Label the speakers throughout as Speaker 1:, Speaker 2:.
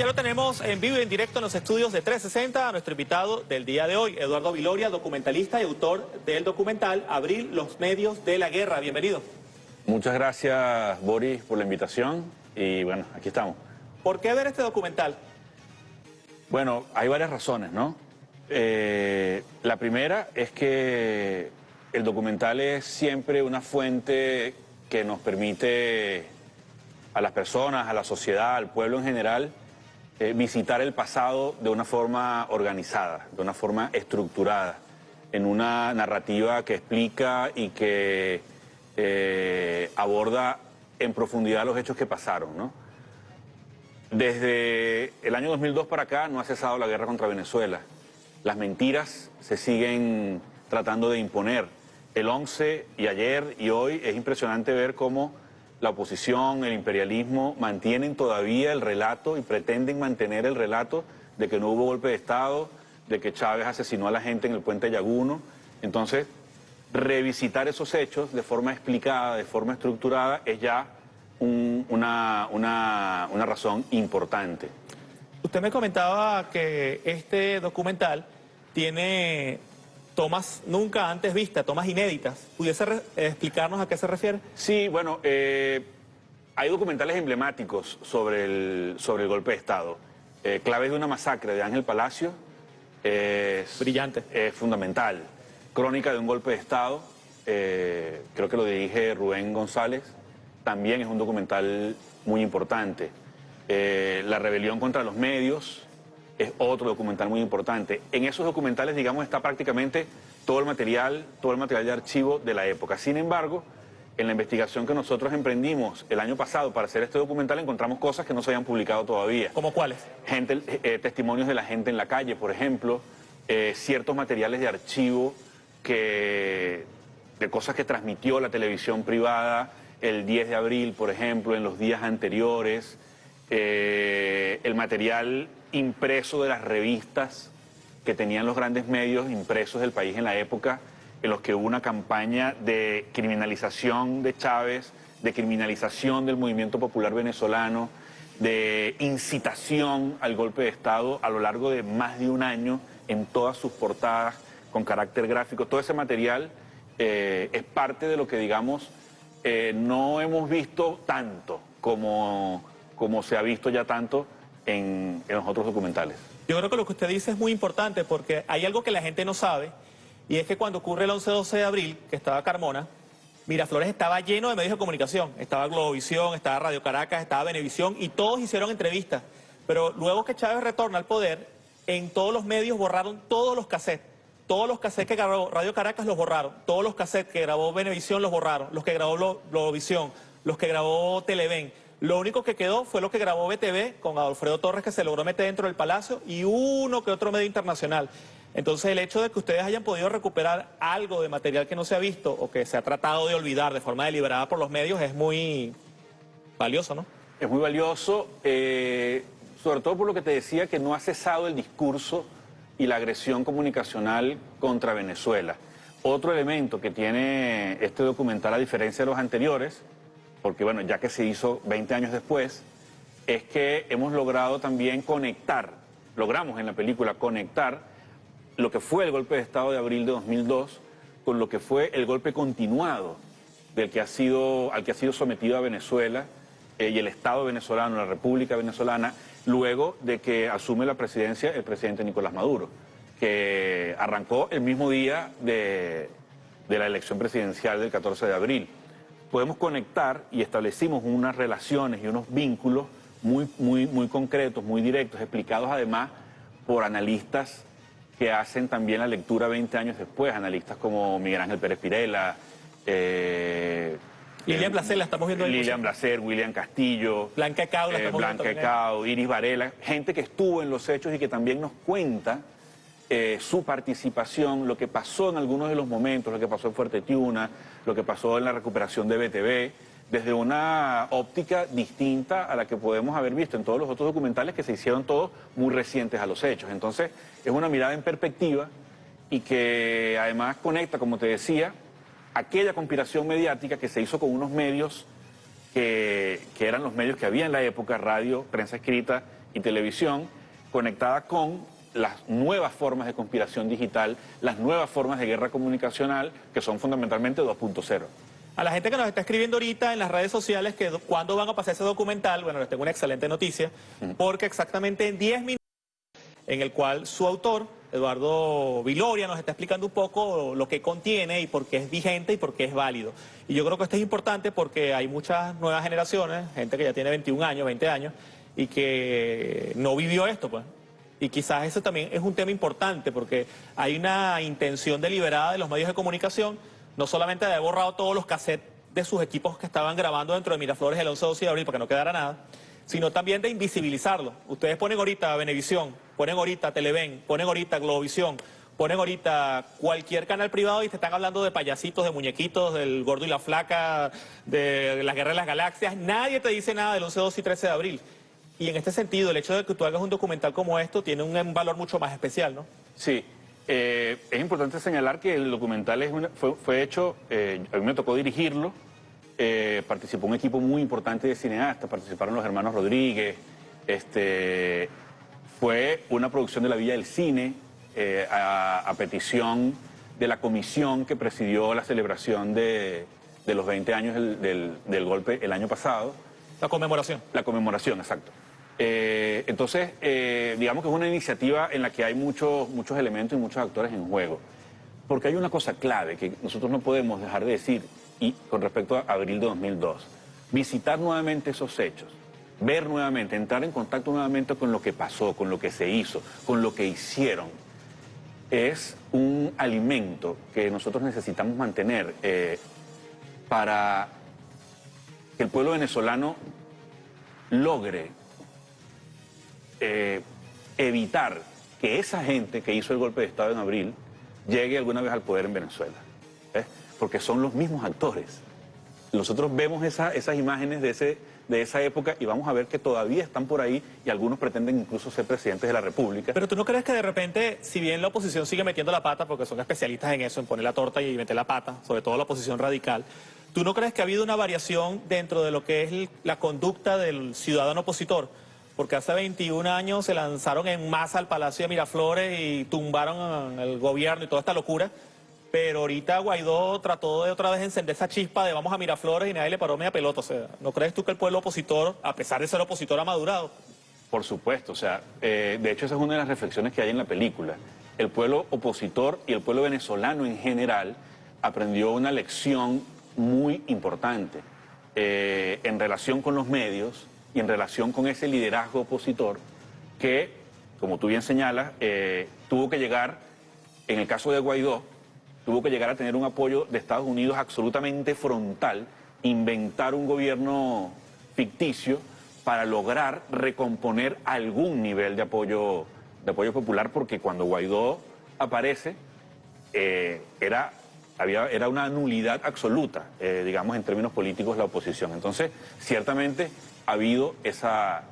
Speaker 1: ya lo tenemos en vivo y en directo en los estudios de 360 a nuestro invitado del día de hoy, Eduardo Viloria, documentalista y autor del documental Abril, los medios de la guerra. Bienvenido.
Speaker 2: Muchas gracias, Boris, por la invitación y bueno, aquí estamos.
Speaker 1: ¿Por qué ver este documental?
Speaker 2: Bueno, hay varias razones, ¿no? Eh, la primera es que el documental es siempre una fuente que nos permite a las personas, a la sociedad, al pueblo en general, eh, visitar el pasado de una forma organizada, de una forma estructurada, en una narrativa que explica y que eh, aborda en profundidad los hechos que pasaron. Desde el año 2002 para acá no ha cesado la guerra contra Venezuela. Las mentiras se siguen tratando de imponer. El 11 y ayer y hoy es impresionante ver cómo la oposición, el imperialismo, mantienen todavía el relato y pretenden mantener el relato de que no hubo golpe de Estado, de que Chávez asesinó a la gente en el puente Yaguno. Entonces, revisitar esos hechos de forma explicada, de forma estructurada, es ya una, una, una razón importante.
Speaker 1: Usted me comentaba que este documental tiene tomas nunca antes vistas, tomas inéditas. ¿Pudiese explicarnos a qué se refiere?
Speaker 2: Sí, bueno, eh, hay documentales emblemáticos sobre el, sobre el golpe de Estado. Eh, Claves de una masacre de Ángel Palacio.
Speaker 1: Es, Brillante.
Speaker 2: Es fundamental. Crónica de un golpe de Estado. Eh, creo que lo dirige Rubén González. También es un documental muy importante. La rebelión contra los medios, es otro documental muy importante. En esos documentales, digamos, está prácticamente todo el material, todo el material de archivo de la época. Sin embargo, en la investigación que nosotros emprendimos el año pasado para hacer este documental encontramos cosas que no se habían publicado todavía.
Speaker 1: ¿Cómo cuáles?
Speaker 2: Gente, eh, testimonios de la gente en la calle, por ejemplo, eh, ciertos materiales de archivo que, de cosas que transmitió la televisión privada el 10 de abril, por ejemplo, en los días anteriores, eh, el material impreso de las revistas que tenían los grandes medios impresos del país en la época, en los que hubo una campaña de criminalización de Chávez, de criminalización del movimiento popular venezolano, de incitación al golpe de Estado a lo largo de más de un año en todas sus portadas con carácter gráfico. Todo ese material eh, es parte de lo que, digamos, eh, no hemos visto tanto como, como se ha visto ya tanto en, los otros documentales.
Speaker 1: Yo creo que lo que usted dice es muy importante porque hay algo que la gente no sabe y es que cuando ocurre el 11-12 de abril, que estaba Carmona, Miraflores estaba lleno de medios de comunicación. Estaba Globovisión, estaba Radio Caracas, estaba Venevisión y todos hicieron entrevistas. Pero luego que Chávez retorna al poder, en todos los medios borraron todos los cassettes. Todos los cassettes que grabó Radio Caracas los borraron. Todos los cassettes que grabó Venevisión los borraron. Los que grabó Globovisión, los que grabó Televen. Lo único que quedó fue lo que grabó BTV con Alfredo Torres, que se logró meter dentro del Palacio, y uno que otro medio internacional. Entonces el hecho de que ustedes hayan podido recuperar algo de material que no se ha visto o que se ha tratado de olvidar de forma deliberada por los medios es muy valioso, ¿no?
Speaker 2: Es muy valioso, eh, sobre todo por lo que te decía que no ha cesado el discurso y la agresión comunicacional contra Venezuela. Otro elemento que tiene este documental, a diferencia de los anteriores, porque bueno, ya que se hizo 20 años después, es que hemos logrado también conectar, logramos en la película conectar lo que fue el golpe de Estado de abril de 2002 con lo que fue el golpe continuado del que ha sido, al que ha sido sometido a Venezuela eh, y el Estado venezolano, la República venezolana, luego de que asume la presidencia el presidente Nicolás Maduro, que arrancó el mismo día de, de la elección presidencial del 14 de abril podemos conectar y establecimos unas relaciones y unos vínculos muy, muy, muy concretos, muy directos, explicados además por analistas que hacen también la lectura 20 años después, analistas como Miguel Ángel Pérez Pirela,
Speaker 1: eh, Lilian Blaser, la estamos viendo
Speaker 2: Lilian Blaser, William Castillo,
Speaker 1: Blanca Cao, la
Speaker 2: eh, Blanca Cao, Iris Varela, gente que estuvo en los hechos y que también nos cuenta eh, su participación, lo que pasó en algunos de los momentos, lo que pasó en Fuerte Tiuna, lo que pasó en la recuperación de BTV, desde una óptica distinta a la que podemos haber visto en todos los otros documentales que se hicieron todos muy recientes a los hechos. Entonces, es una mirada en perspectiva y que además conecta, como te decía, aquella conspiración mediática que se hizo con unos medios que, que eran los medios que había en la época, radio, prensa escrita y televisión conectada con las nuevas formas de conspiración digital, las nuevas formas de guerra comunicacional, que son fundamentalmente 2.0.
Speaker 1: A la gente que nos está escribiendo ahorita en las redes sociales que cuándo van a pasar ese documental, bueno, les tengo una excelente noticia, porque exactamente en 10 minutos, en el cual su autor, Eduardo Viloria, nos está explicando un poco lo que contiene y por qué es vigente y por qué es válido. Y yo creo que esto es importante porque hay muchas nuevas generaciones, gente que ya tiene 21 años, 20 años, y que no vivió esto, pues. Y quizás eso también es un tema importante porque hay una intención deliberada de los medios de comunicación, no solamente de haber borrado todos los cassettes de sus equipos que estaban grabando dentro de Miraflores el 11 12 de abril para que no quedara nada, sino también de invisibilizarlo. Ustedes ponen ahorita Venevisión, ponen ahorita Televen, ponen ahorita Globovisión, ponen ahorita cualquier canal privado y te están hablando de payasitos, de muñequitos, del gordo y la flaca, de la guerra de las galaxias. Nadie te dice nada del 11, 12 y 13 de abril. Y en este sentido, el hecho de que tú hagas un documental como esto tiene un valor mucho más especial, ¿no?
Speaker 2: Sí. Eh, es importante señalar que el documental es fue, hecho, eh, a mí me tocó dirigirlo, eh, participó un equipo muy importante de cineastas, participaron los hermanos Rodríguez, este, fue una producción de la Villa del Cine a, petición de la comisión que presidió la celebración de, los 20 años del golpe el año pasado.
Speaker 1: La conmemoración.
Speaker 2: La conmemoración, exacto. Eh, entonces, eh, digamos que es una iniciativa en la que hay muchos, muchos elementos y muchos actores en juego. Porque hay una cosa clave que nosotros no podemos dejar de decir, y con respecto a abril de 2002, visitar nuevamente esos hechos, ver nuevamente, entrar en contacto nuevamente con lo que pasó, con lo que se hizo, con lo que hicieron, es un alimento que nosotros necesitamos mantener eh, para que el pueblo venezolano logre eh, evitar que esa gente que hizo el golpe de Estado en abril llegue alguna vez al poder en Venezuela. ¿eh? Porque son los mismos actores. Nosotros vemos esas imágenes de, de esa época y vamos a ver que todavía están por ahí y algunos pretenden incluso ser presidentes de la República.
Speaker 1: Pero tú no crees que de repente, si bien la oposición sigue metiendo la pata, porque son especialistas en eso, en poner la torta y meter la pata, sobre todo la oposición radical, ¿tú no crees que ha habido una variación dentro de lo que es la conducta del ciudadano opositor? Porque hace 21 años se lanzaron en masa al Palacio de Miraflores y tumbaron el gobierno y toda esta locura. Pero ahorita Guaidó trató de otra vez encender esa chispa de vamos a Miraflores y nadie le paró media pelota. O sea, ¿no crees tú que el pueblo opositor, a pesar de ser opositor, ha madurado?
Speaker 2: Por supuesto, o sea, eh, de hecho esa es una de las reflexiones que hay en la película. El pueblo opositor y el pueblo venezolano en general aprendió una lección muy importante eh, en relación con los medios y en relación con ese liderazgo opositor que, como tú bien señalas, eh, tuvo que llegar, en el caso de Guaidó, tuvo que llegar a tener un apoyo de Estados Unidos absolutamente frontal, inventar un gobierno ficticio para lograr recomponer algún nivel de apoyo, de apoyo popular, porque cuando Guaidó aparece, eh, era, había, era una nulidad absoluta, eh, digamos, en términos políticos, la oposición. Entonces, ciertamente ha habido esa,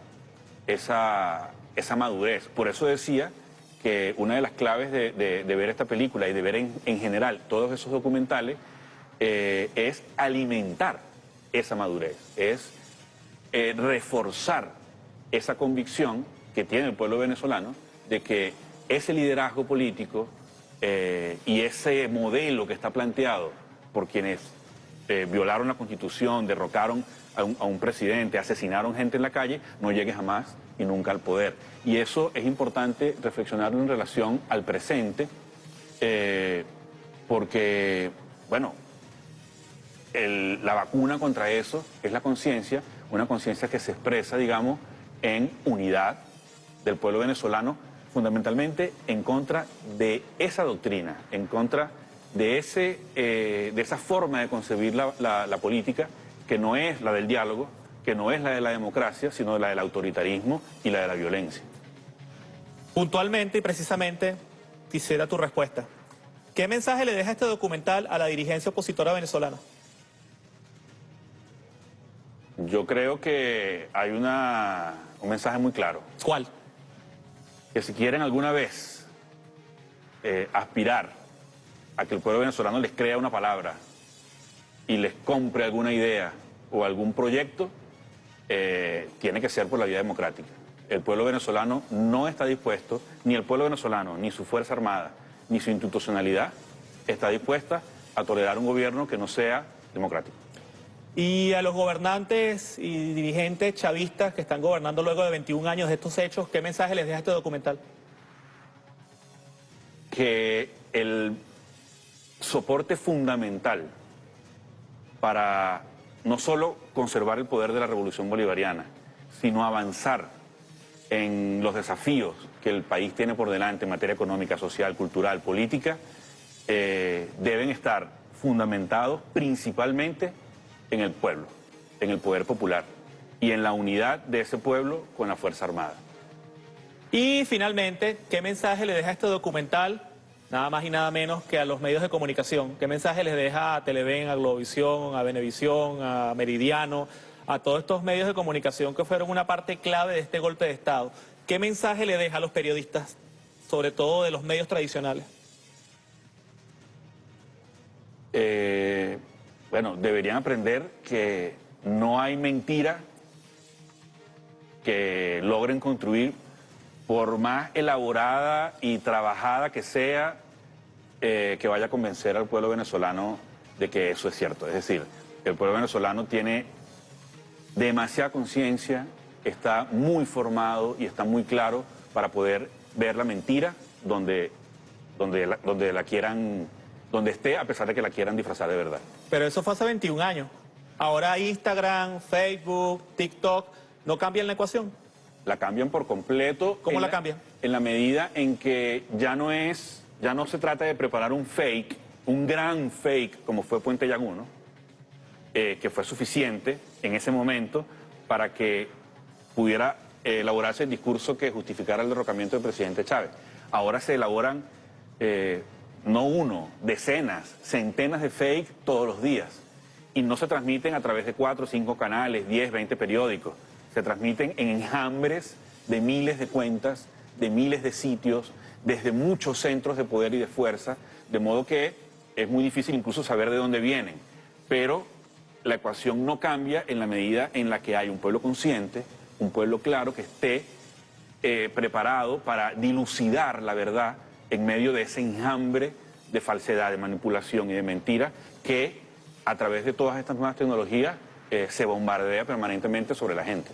Speaker 2: esa, esa madurez. Por eso decía que una de las claves de, ver esta película y de ver en, general todos esos documentales eh, es alimentar esa madurez, es eh, reforzar esa convicción que tiene el pueblo venezolano de que ese liderazgo político eh, y ese modelo que está planteado por quienes violaron la constitución, derrocaron a un, presidente, asesinaron gente en la calle, no llegue jamás y nunca al poder. Y eso es importante reflexionarlo en relación al presente, eh, porque, bueno, la vacuna contra eso es la conciencia, una conciencia que se expresa, digamos, en unidad del pueblo venezolano, fundamentalmente en contra de esa doctrina, en contra de, ese, eh, de esa forma de concebir la política que no es la del diálogo, que no es la de la democracia, sino la del autoritarismo y la de la violencia.
Speaker 1: Puntualmente y precisamente quisiera tu respuesta. ¿Qué mensaje le deja este documental a la dirigencia opositora venezolana?
Speaker 2: Yo creo que hay una, un mensaje muy claro.
Speaker 1: ¿Cuál?
Speaker 2: Que si quieren alguna vez eh, aspirar a que el pueblo venezolano les crea una palabra y les compre alguna idea o algún proyecto, eh, tiene que ser por la vía democrática. El pueblo venezolano no está dispuesto, ni el pueblo venezolano, ni su Fuerza Armada, ni su institucionalidad está dispuesta a tolerar un gobierno que no sea democrático.
Speaker 1: Y a los gobernantes y dirigentes chavistas que están gobernando luego de 21 años de estos hechos, ¿qué mensaje les deja este documental?
Speaker 2: Que el soporte fundamental para no solo conservar el poder de la revolución bolivariana, sino avanzar en los desafíos que el país tiene por delante en materia económica, social, cultural, política, eh, deben estar fundamentados principalmente en el pueblo, en el poder popular y en la unidad de ese pueblo con la Fuerza Armada.
Speaker 1: Y finalmente, ¿qué mensaje le deja este documental? Nada más y nada menos que a los medios de comunicación. ¿Qué mensaje les deja a Televen, a Globovisión, a Venevisión, a Meridiano, a todos estos medios de comunicación que fueron una parte clave de este golpe de Estado? ¿Qué mensaje le deja a los periodistas, sobre todo de los medios tradicionales?
Speaker 2: Eh, bueno, deberían aprender que no hay mentira que logren construir, por más elaborada y trabajada que sea, eh, que vaya a convencer al pueblo venezolano de que eso es cierto. Es decir, el pueblo venezolano tiene demasiada conciencia, está muy formado y está muy claro para poder ver la mentira donde, donde, donde la quieran donde esté, a pesar de que la quieran disfrazar de verdad.
Speaker 1: Pero eso fue hace 21 años. Ahora Instagram, Facebook, TikTok, ¿no cambian la ecuación?
Speaker 2: La cambian por completo.
Speaker 1: ¿Cómo la, cambian?
Speaker 2: En la medida en que ya no es, ya no se trata de preparar un fake, un gran fake, como fue Puente Llaguno, eh, que fue suficiente en ese momento para que pudiera eh, elaborarse el discurso que justificara el derrocamiento del presidente Chávez. Ahora se elaboran eh, no uno, decenas, centenas de fake todos los días. Y no se transmiten a través de cuatro, cinco canales, diez, veinte periódicos. Se transmiten en enjambres de miles de cuentas, de miles de sitios, desde muchos centros de poder y de fuerza, de modo que es muy difícil incluso saber de dónde vienen. Pero la ecuación no cambia en la medida en la que hay un pueblo consciente, un pueblo claro que esté eh, preparado para dilucidar la verdad en medio de ese enjambre de falsedad, de manipulación y de mentira que a través de todas estas nuevas tecnologías eh, se bombardea permanentemente sobre la gente.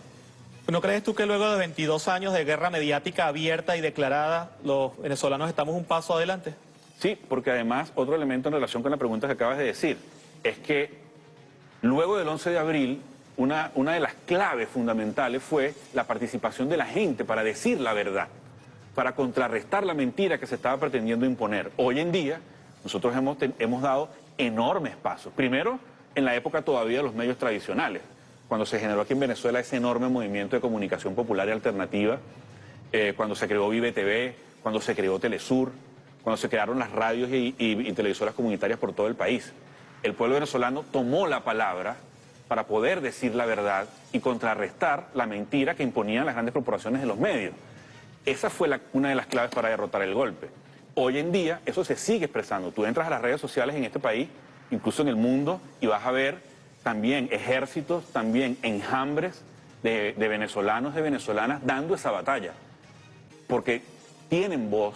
Speaker 1: ¿No crees tú que luego de 22 años de guerra mediática abierta y declarada, los venezolanos estamos un paso adelante?
Speaker 2: Sí, porque además otro elemento en relación con la pregunta que acabas de decir es que luego del 11 de abril una, una de las claves fundamentales fue la participación de la gente para decir la verdad para contrarrestar la mentira que se estaba pretendiendo imponer. Hoy en día nosotros hemos, hemos dado enormes pasos. Primero, en la época todavía de los medios tradicionales, cuando se generó aquí en Venezuela ese enorme movimiento de comunicación popular y alternativa, eh, cuando se creó Vive TV, cuando se creó Telesur, cuando se crearon las radios y, y televisoras comunitarias por todo el país. El pueblo venezolano tomó la palabra para poder decir la verdad y contrarrestar la mentira que imponían las grandes corporaciones de los medios. Esa fue una de las claves para derrotar el golpe. Hoy en día eso se sigue expresando. Tú entras a las redes sociales en este país, incluso en el mundo, y vas a ver también ejércitos, también enjambres de, de venezolanos, de venezolanas dando esa batalla. Porque tienen voz,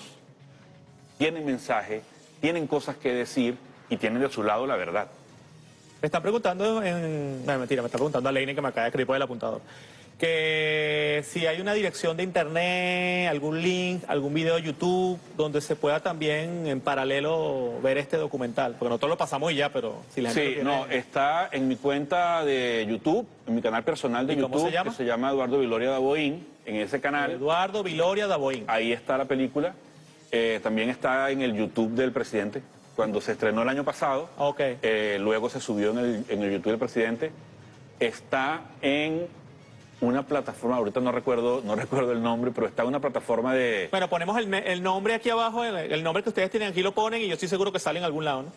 Speaker 2: tienen mensaje, tienen cosas que decir y tienen de su lado la verdad.
Speaker 1: Me están preguntando en... No, mentira, me está preguntando a Leine que me acaba de escribir por el apuntador que si hay una dirección de internet, algún link, algún video de YouTube, donde se pueda también en paralelo ver este documental, porque nosotros lo pasamos ya, pero si la
Speaker 2: gente Sí, no, está en mi cuenta de YouTube, en mi canal personal de YouTube, se llama? que se llama Eduardo Viloria Daboín, en ese canal.
Speaker 1: Eduardo Viloria Daboín.
Speaker 2: Ahí está la película, eh, también está en el YouTube del presidente, cuando se estrenó el año pasado,
Speaker 1: okay.
Speaker 2: Eh, luego se subió en el, en el YouTube del presidente, está en una plataforma, ahorita no recuerdo, no recuerdo el nombre, pero está una plataforma de...
Speaker 1: Bueno, ponemos el, nombre aquí abajo, el, nombre que ustedes tienen aquí lo ponen y yo estoy seguro que sale en algún lado, ¿no?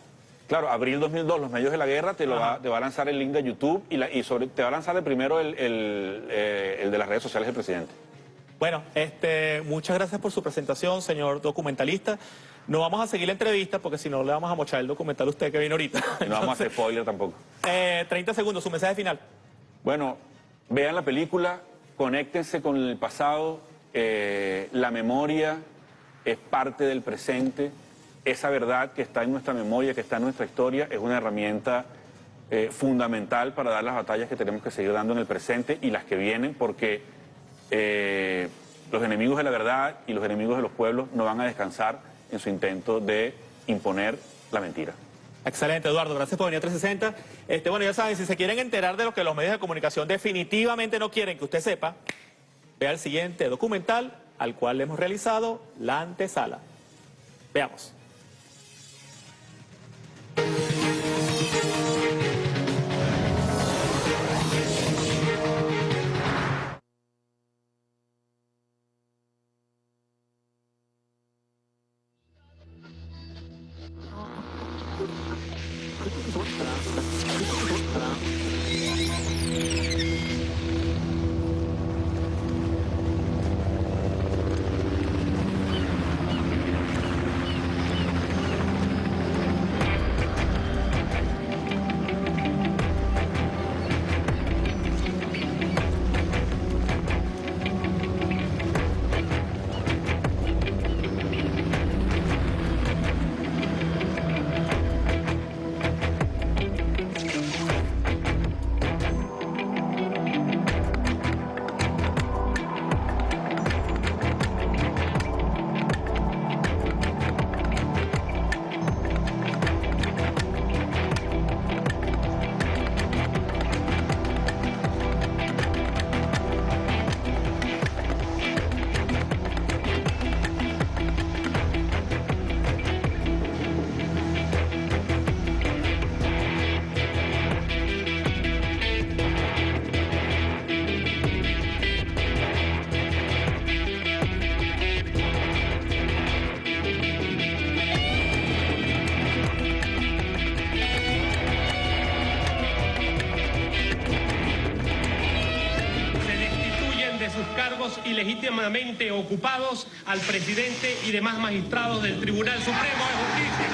Speaker 2: Claro, abril 2002, los medios de la guerra, te, lo va, te va a lanzar el link de YouTube y, la, y sobre, te va a lanzar de primero el, eh, el, de las redes sociales del presidente.
Speaker 1: Bueno, este, muchas gracias por su presentación, señor documentalista. No vamos a seguir la entrevista porque si no le vamos a mochar el documental a usted que viene ahorita.
Speaker 2: no vamos a hacer spoiler tampoco.
Speaker 1: Eh, 30 segundos, su mensaje final.
Speaker 2: Bueno, Vean la película,
Speaker 3: conéctense con el pasado, eh, la memoria es parte del presente, esa verdad que está en nuestra memoria, que está en nuestra historia, es una herramienta eh, fundamental para dar las batallas que tenemos que seguir dando en el presente y las que vienen, porque eh, los enemigos de la verdad y los enemigos de los pueblos no van a descansar en su intento de imponer la mentira.
Speaker 1: Excelente, Eduardo. Gracias por venir a 360. Este, bueno, ya saben, si se quieren enterar de lo que los medios de comunicación definitivamente no quieren que usted sepa, vea el siguiente documental al cual hemos realizado la antesala. Veamos.
Speaker 4: Ocupados al presidente y demás magistrados del Tribunal Supremo de Justicia.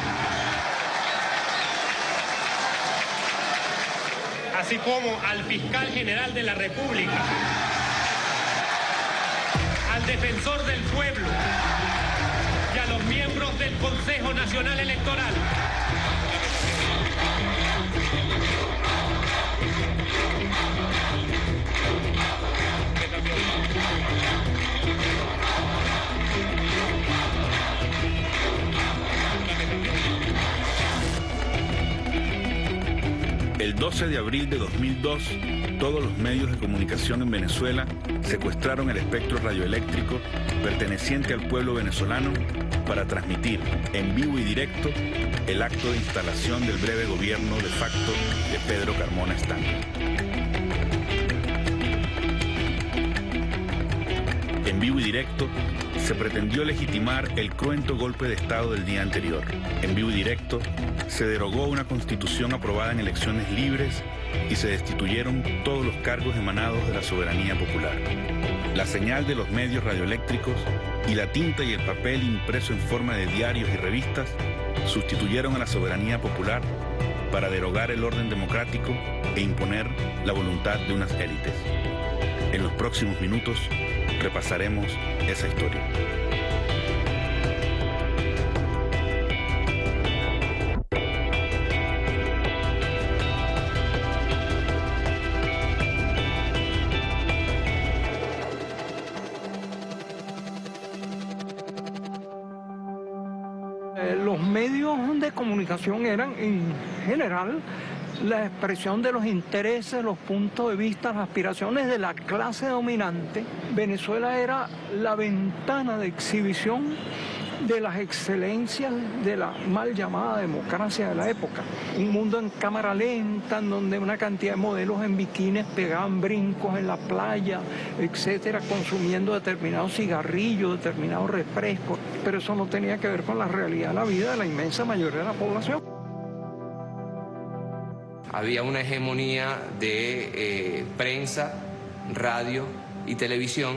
Speaker 4: Así como al fiscal general de la República, al defensor del pueblo y a los miembros del Consejo Nacional Electoral.
Speaker 2: 12 de abril de 2002, todos los medios de comunicación en Venezuela secuestraron el espectro radioeléctrico perteneciente al pueblo venezolano para transmitir en vivo y directo el acto de instalación del breve gobierno de facto de Pedro Carmona Stanley. En vivo y directo se pretendió legitimar el cruento golpe de Estado del día anterior. En vivo y directo, se derogó una constitución aprobada en elecciones libres y se destituyeron todos los cargos emanados de la soberanía popular. La señal de los medios radioeléctricos y la tinta y el papel impreso en forma de diarios y revistas sustituyeron a la soberanía popular para derogar el orden democrático e imponer la voluntad de unas élites. En los próximos minutos repasaremos esa historia.
Speaker 5: General la expresión de los intereses, los puntos de vista, las aspiraciones de la clase dominante. Venezuela era la ventana de exhibición de las excelencias de la mal llamada democracia de la época. Un mundo en cámara lenta, en donde una cantidad de modelos en bikinis pegaban brincos en la playa, etcétera, consumiendo determinados cigarrillos, determinados refrescos. Pero eso no tenía que ver con la realidad de la vida de la inmensa mayoría de la población.
Speaker 6: Había una hegemonía de eh, prensa, radio y televisión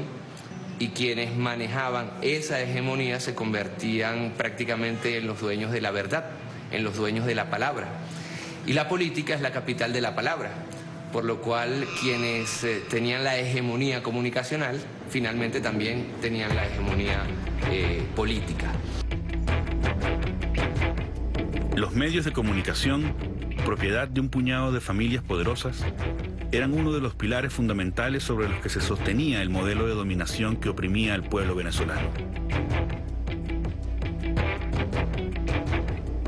Speaker 6: y quienes manejaban esa hegemonía se convertían prácticamente en los dueños de la verdad, en los dueños de la palabra. Y la política es la capital de la palabra. por lo cual quienes eh, tenían la hegemonía comunicacional finalmente también tenían la hegemonía eh, política.
Speaker 2: Los medios de comunicación, propiedad de un puñado de familias poderosas, eran uno de los pilares fundamentales sobre los que se sostenía el modelo de dominación que oprimía al pueblo venezolano.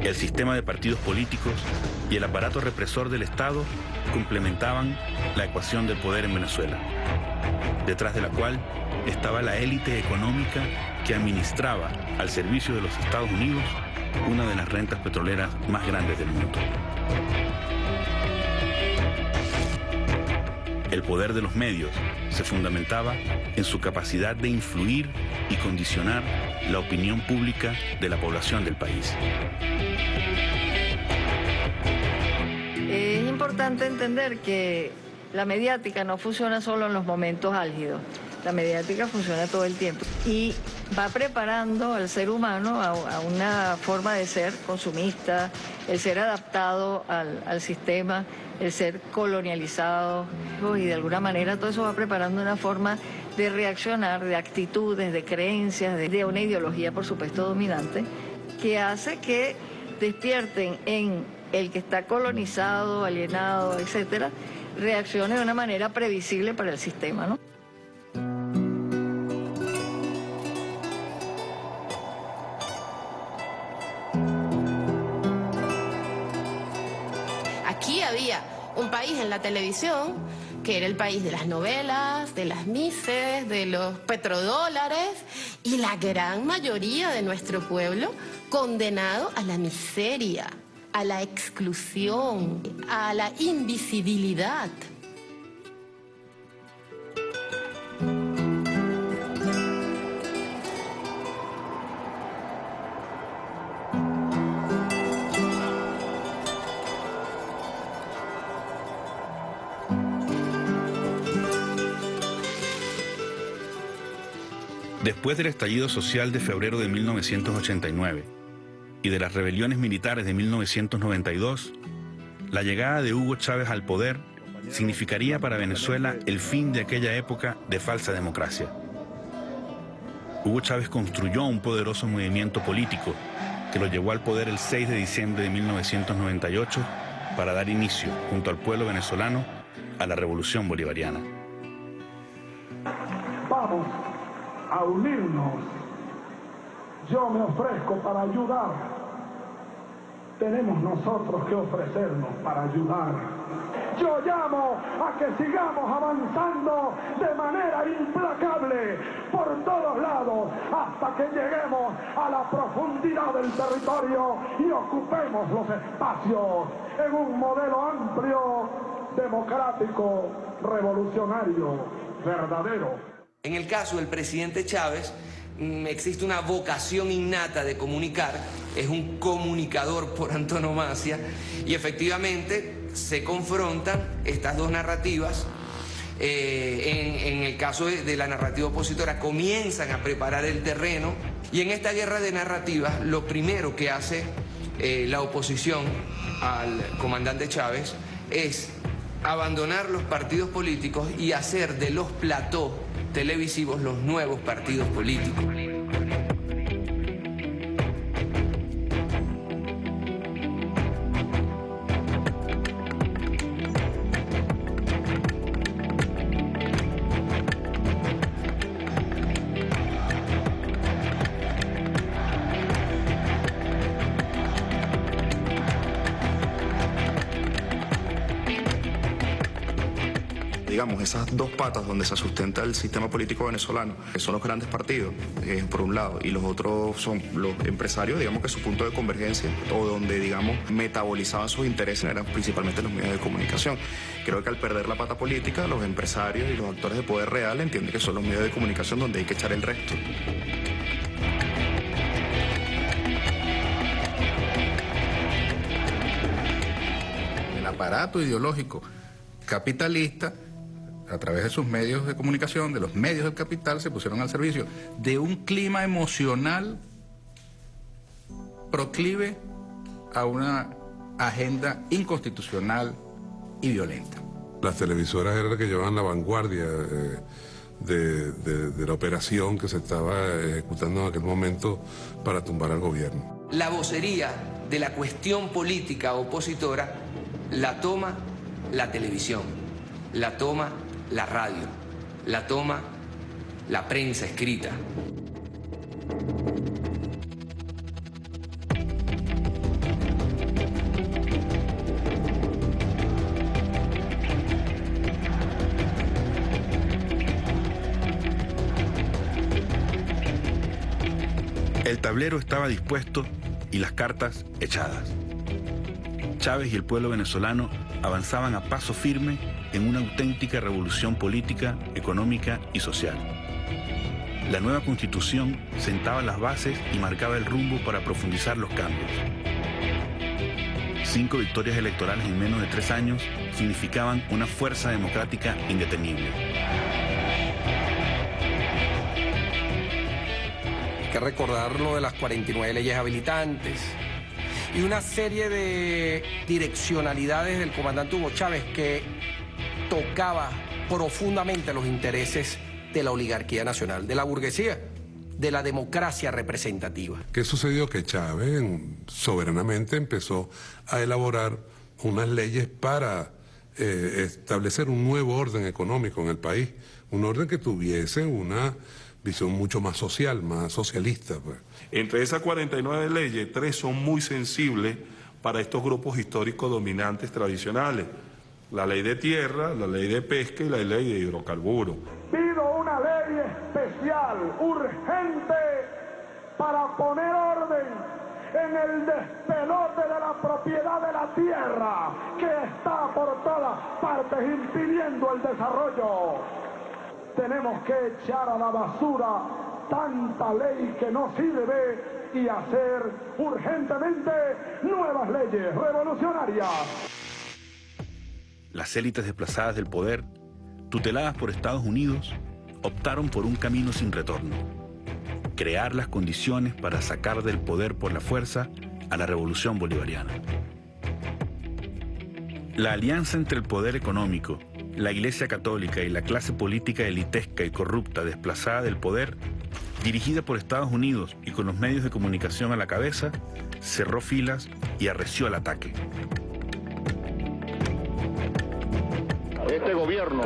Speaker 2: El sistema de partidos políticos y el aparato represor del Estado complementaban la ecuación del poder en Venezuela, detrás de la cual estaba la élite económica que administraba al servicio de los Estados Unidos una de las rentas petroleras más grandes del mundo. El poder de los medios se fundamentaba en su capacidad de influir y condicionar la opinión pública de la población del país.
Speaker 7: Es importante entender que la mediática no funciona solo en los momentos álgidos. La mediática funciona todo el tiempo y va preparando al ser humano a, una forma de ser consumista, el ser adaptado al, sistema, el ser colonializado y de alguna manera todo eso va preparando una forma de reaccionar, de actitudes, de creencias, de, de una ideología por supuesto dominante que hace que despierten en el que está colonizado, alienado, etcétera, reaccione de una manera previsible para el sistema, ¿no?
Speaker 8: Había un país en la televisión que era el país de las novelas, de las mises, de los petrodólares y la gran mayoría de nuestro pueblo condenado a la miseria, a la exclusión, a la invisibilidad.
Speaker 2: Después del estallido social de febrero de 1989 y de las rebeliones militares de 1992, la llegada de Hugo Chávez al poder significaría para Venezuela el fin de aquella época de falsa democracia. Hugo Chávez construyó un poderoso movimiento político que lo llevó al poder el 6 de diciembre de 1998 para dar inicio, junto al pueblo venezolano, a la revolución bolivariana.
Speaker 9: Vamos a unirnos. Yo me ofrezco para ayudar. Tenemos nosotros que ofrecernos para ayudar. Yo llamo a que sigamos avanzando de manera implacable por todos lados hasta que lleguemos a la profundidad del territorio y ocupemos los espacios en un modelo amplio, democrático, revolucionario, verdadero.
Speaker 6: En el caso del presidente Chávez, mm, existe una vocación innata de comunicar, es un comunicador por antonomasia, y efectivamente se confrontan estas dos narrativas. Eh, en, el caso de, la narrativa opositora, comienzan a preparar el terreno, y en esta guerra de narrativas, lo primero que hace eh, la oposición al comandante Chávez es abandonar los partidos políticos y hacer de los platós televisivos los nuevos partidos políticos.
Speaker 10: Esas dos patas donde se sustenta el sistema político venezolano, que son los grandes partidos, eh, por un lado, y los otros son los empresarios, digamos que su punto de convergencia, o donde, digamos, metabolizaban sus intereses eran principalmente los medios de comunicación. Creo que al perder la pata política, los empresarios y los actores de poder real entienden que son los medios de comunicación donde hay que echar el resto.
Speaker 11: El aparato ideológico capitalista a través de sus medios de comunicación, de los medios del capital, se pusieron al servicio de un clima emocional proclive a una agenda inconstitucional y violenta.
Speaker 12: Las televisoras eran las que llevaban la vanguardia eh, de, de la operación que se estaba ejecutando en aquel momento para tumbar al gobierno.
Speaker 6: La vocería de la cuestión política opositora la toma la televisión, la toma la radio, la toma la prensa escrita.
Speaker 2: El tablero estaba dispuesto y las cartas echadas. Chávez y el pueblo venezolano avanzaban a paso firme en una auténtica revolución política, económica y social. La nueva constitución sentaba las bases y marcaba el rumbo para profundizar los cambios. Cinco victorias electorales en menos de tres años significaban una fuerza democrática indetenible.
Speaker 13: Hay que recordar lo de las 49 leyes habilitantes, y una serie de direccionalidades del comandante Hugo Chávez que tocaba profundamente los intereses de la oligarquía nacional, de la burguesía, de la democracia representativa.
Speaker 12: ¿Qué sucedió? Que Chávez soberanamente empezó a elaborar unas leyes para eh, establecer un nuevo orden económico en el país, un orden que tuviese una visión mucho más social, más socialista. Pues.
Speaker 14: Entre esas 49 leyes, tres son muy sensibles para estos grupos históricos dominantes tradicionales. La ley de tierra, la ley de pesca y la ley de hidrocarburos.
Speaker 9: Pido una ley especial, urgente, para poner orden en el despelote de la propiedad de la tierra que está por todas partes impidiendo el desarrollo tenemos que echar a la basura tanta ley que no sirve y hacer urgentemente nuevas leyes revolucionarias.
Speaker 2: Las élites desplazadas del poder, tuteladas por Estados Unidos, optaron por un camino sin retorno. Crear las condiciones para sacar del poder por la fuerza a la revolución bolivariana. La alianza entre el poder económico la Iglesia Católica y la clase política elitesca y corrupta desplazada del poder, dirigida por Estados Unidos y con los medios de comunicación a la cabeza, cerró filas y arreció al ataque.
Speaker 15: Este gobierno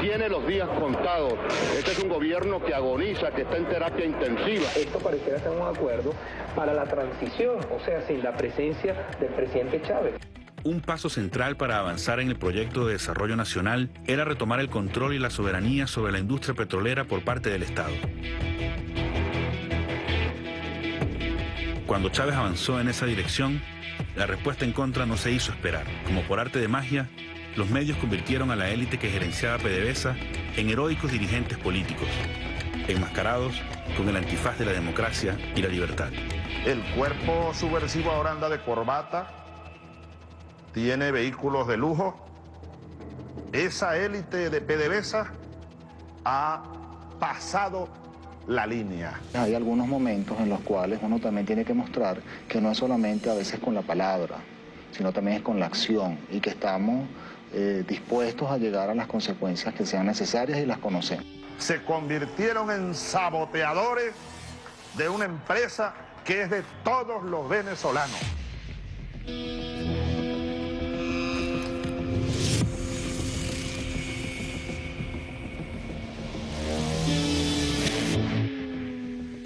Speaker 15: tiene los días contados. Este es un gobierno que agoniza, que está en terapia intensiva.
Speaker 16: Esto pareciera ser un acuerdo para la transición, o sea, sin la presencia del presidente Chávez.
Speaker 2: Un paso central para avanzar en el proyecto de desarrollo nacional era retomar el control y la soberanía sobre la industria petrolera por parte del Estado. Cuando Chávez avanzó en esa dirección, la respuesta en contra no se hizo esperar. Como por arte de magia, los medios convirtieron a la élite que gerenciaba PDVSA en heroicos dirigentes políticos, enmascarados con el antifaz de la democracia y la libertad.
Speaker 17: El cuerpo subversivo ahora anda de corbata, tiene vehículos de lujo. Esa élite de PDVSA ha pasado la línea.
Speaker 10: Hay algunos momentos en los cuales uno también tiene que mostrar que no es solamente a veces con la palabra, sino también es con la acción y que estamos eh, dispuestos a llegar a las consecuencias que sean necesarias y las conocemos.
Speaker 17: Se convirtieron en saboteadores de una empresa que es de todos los venezolanos.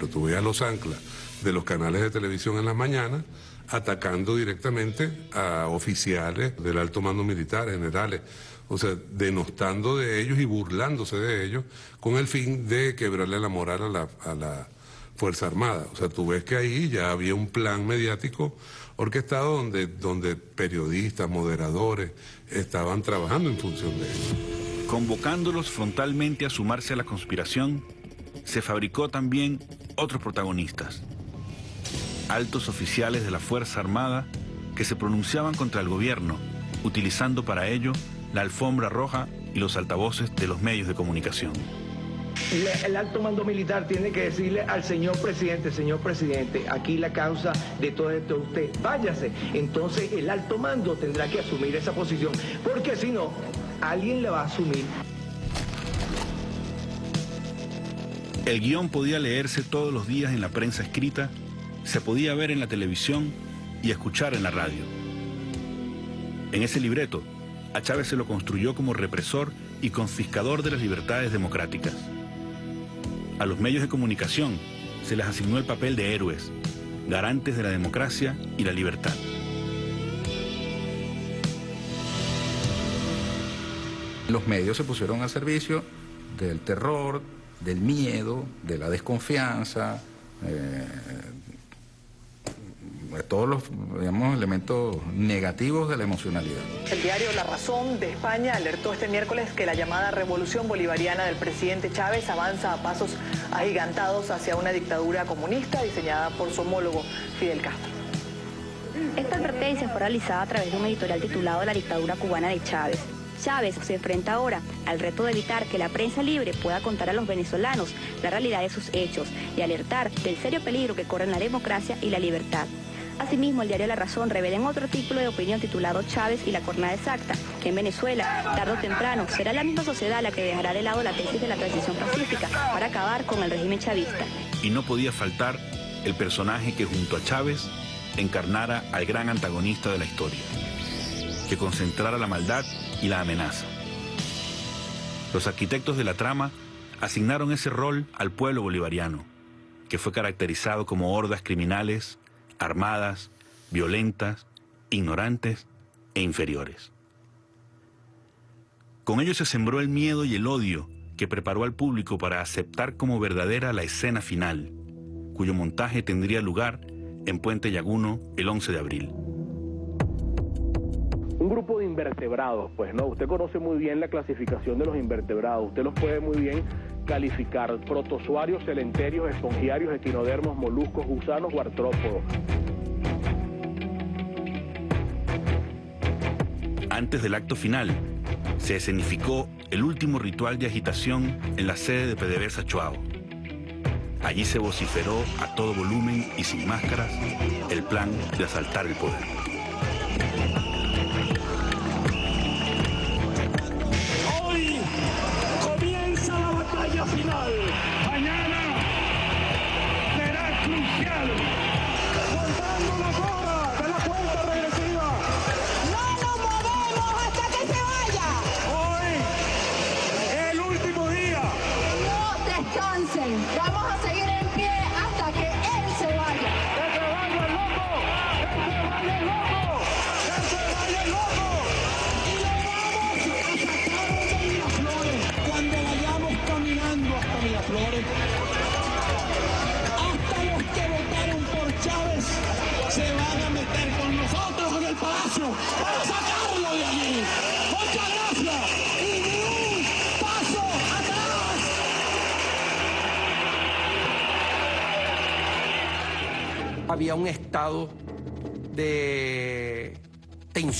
Speaker 12: tuve a los anclas de los canales de televisión en las mañanas atacando directamente a oficiales del alto mando militar, generales, o sea, denostando de ellos y burlándose de ellos con el fin de quebrarle la moral a la, a la Fuerza Armada. O sea, tú ves que ahí ya había un plan mediático orquestado donde, donde periodistas, moderadores estaban trabajando en función de eso.
Speaker 2: Convocándolos frontalmente a sumarse a la conspiración, se fabricó también otros protagonistas, altos oficiales de la Fuerza Armada que se pronunciaban contra el gobierno, utilizando para ello la alfombra roja y los altavoces de los medios de comunicación.
Speaker 18: El, alto mando militar tiene que decirle al señor presidente, señor presidente, aquí la causa de todo esto es usted, váyase. Entonces el alto mando tendrá que asumir esa posición, porque si no,
Speaker 19: alguien la va a asumir.
Speaker 2: El guion podía leerse todos los días en la prensa escrita, se podía ver en la televisión y escuchar en la radio. En ese libreto, a Chávez se lo construyó como represor y confiscador de las libertades democráticas. A los medios de comunicación se les asignó el papel de héroes, garantes de la democracia y la libertad.
Speaker 11: Los medios se pusieron al servicio del terror, del miedo, de la desconfianza, eh, todos los digamos, elementos negativos de la emocionalidad.
Speaker 16: El diario La Razón de España alertó este miércoles que la llamada revolución bolivariana del presidente Chávez avanza a pasos agigantados hacia una dictadura comunista diseñada por su homólogo Fidel Castro.
Speaker 20: Esta advertencia fue realizada a través de un editorial titulado La dictadura cubana de Chávez. Chávez se enfrenta ahora al reto de evitar que la prensa libre pueda contar a los venezolanos la realidad de sus hechos y alertar del serio peligro que corren la democracia y la libertad. Asimismo, el diario La Razón revela en otro artículo de opinión titulado Chávez y la jornada exacta, que en Venezuela, tarde o temprano, será la misma sociedad la que dejará de lado la tesis de la transición pacífica para acabar con el régimen chavista.
Speaker 2: Y no podía faltar el personaje que junto a Chávez encarnara al gran antagonista de la historia, que concentrara la maldad y la amenaza. Los arquitectos de la trama asignaron ese rol al pueblo bolivariano, que fue caracterizado como hordas criminales armadas, violentas, ignorantes e inferiores. Con ello se sembró el miedo y el odio que preparó al público para aceptar como verdadera la escena final, cuyo montaje tendría lugar en Puente Llaguno el 11 de abril.
Speaker 19: Un grupo de invertebrados, pues no, usted conoce muy bien la clasificación de los invertebrados, usted los puede muy bien calificar protozoarios, celenterios, espongiarios, equinodermos, moluscos, gusanos o artrópodos.
Speaker 2: Antes del acto final, se escenificó el último ritual de agitación en la sede de PDVSA Chuao. Allí se vociferó a todo volumen y sin máscaras el plan de asaltar el poder.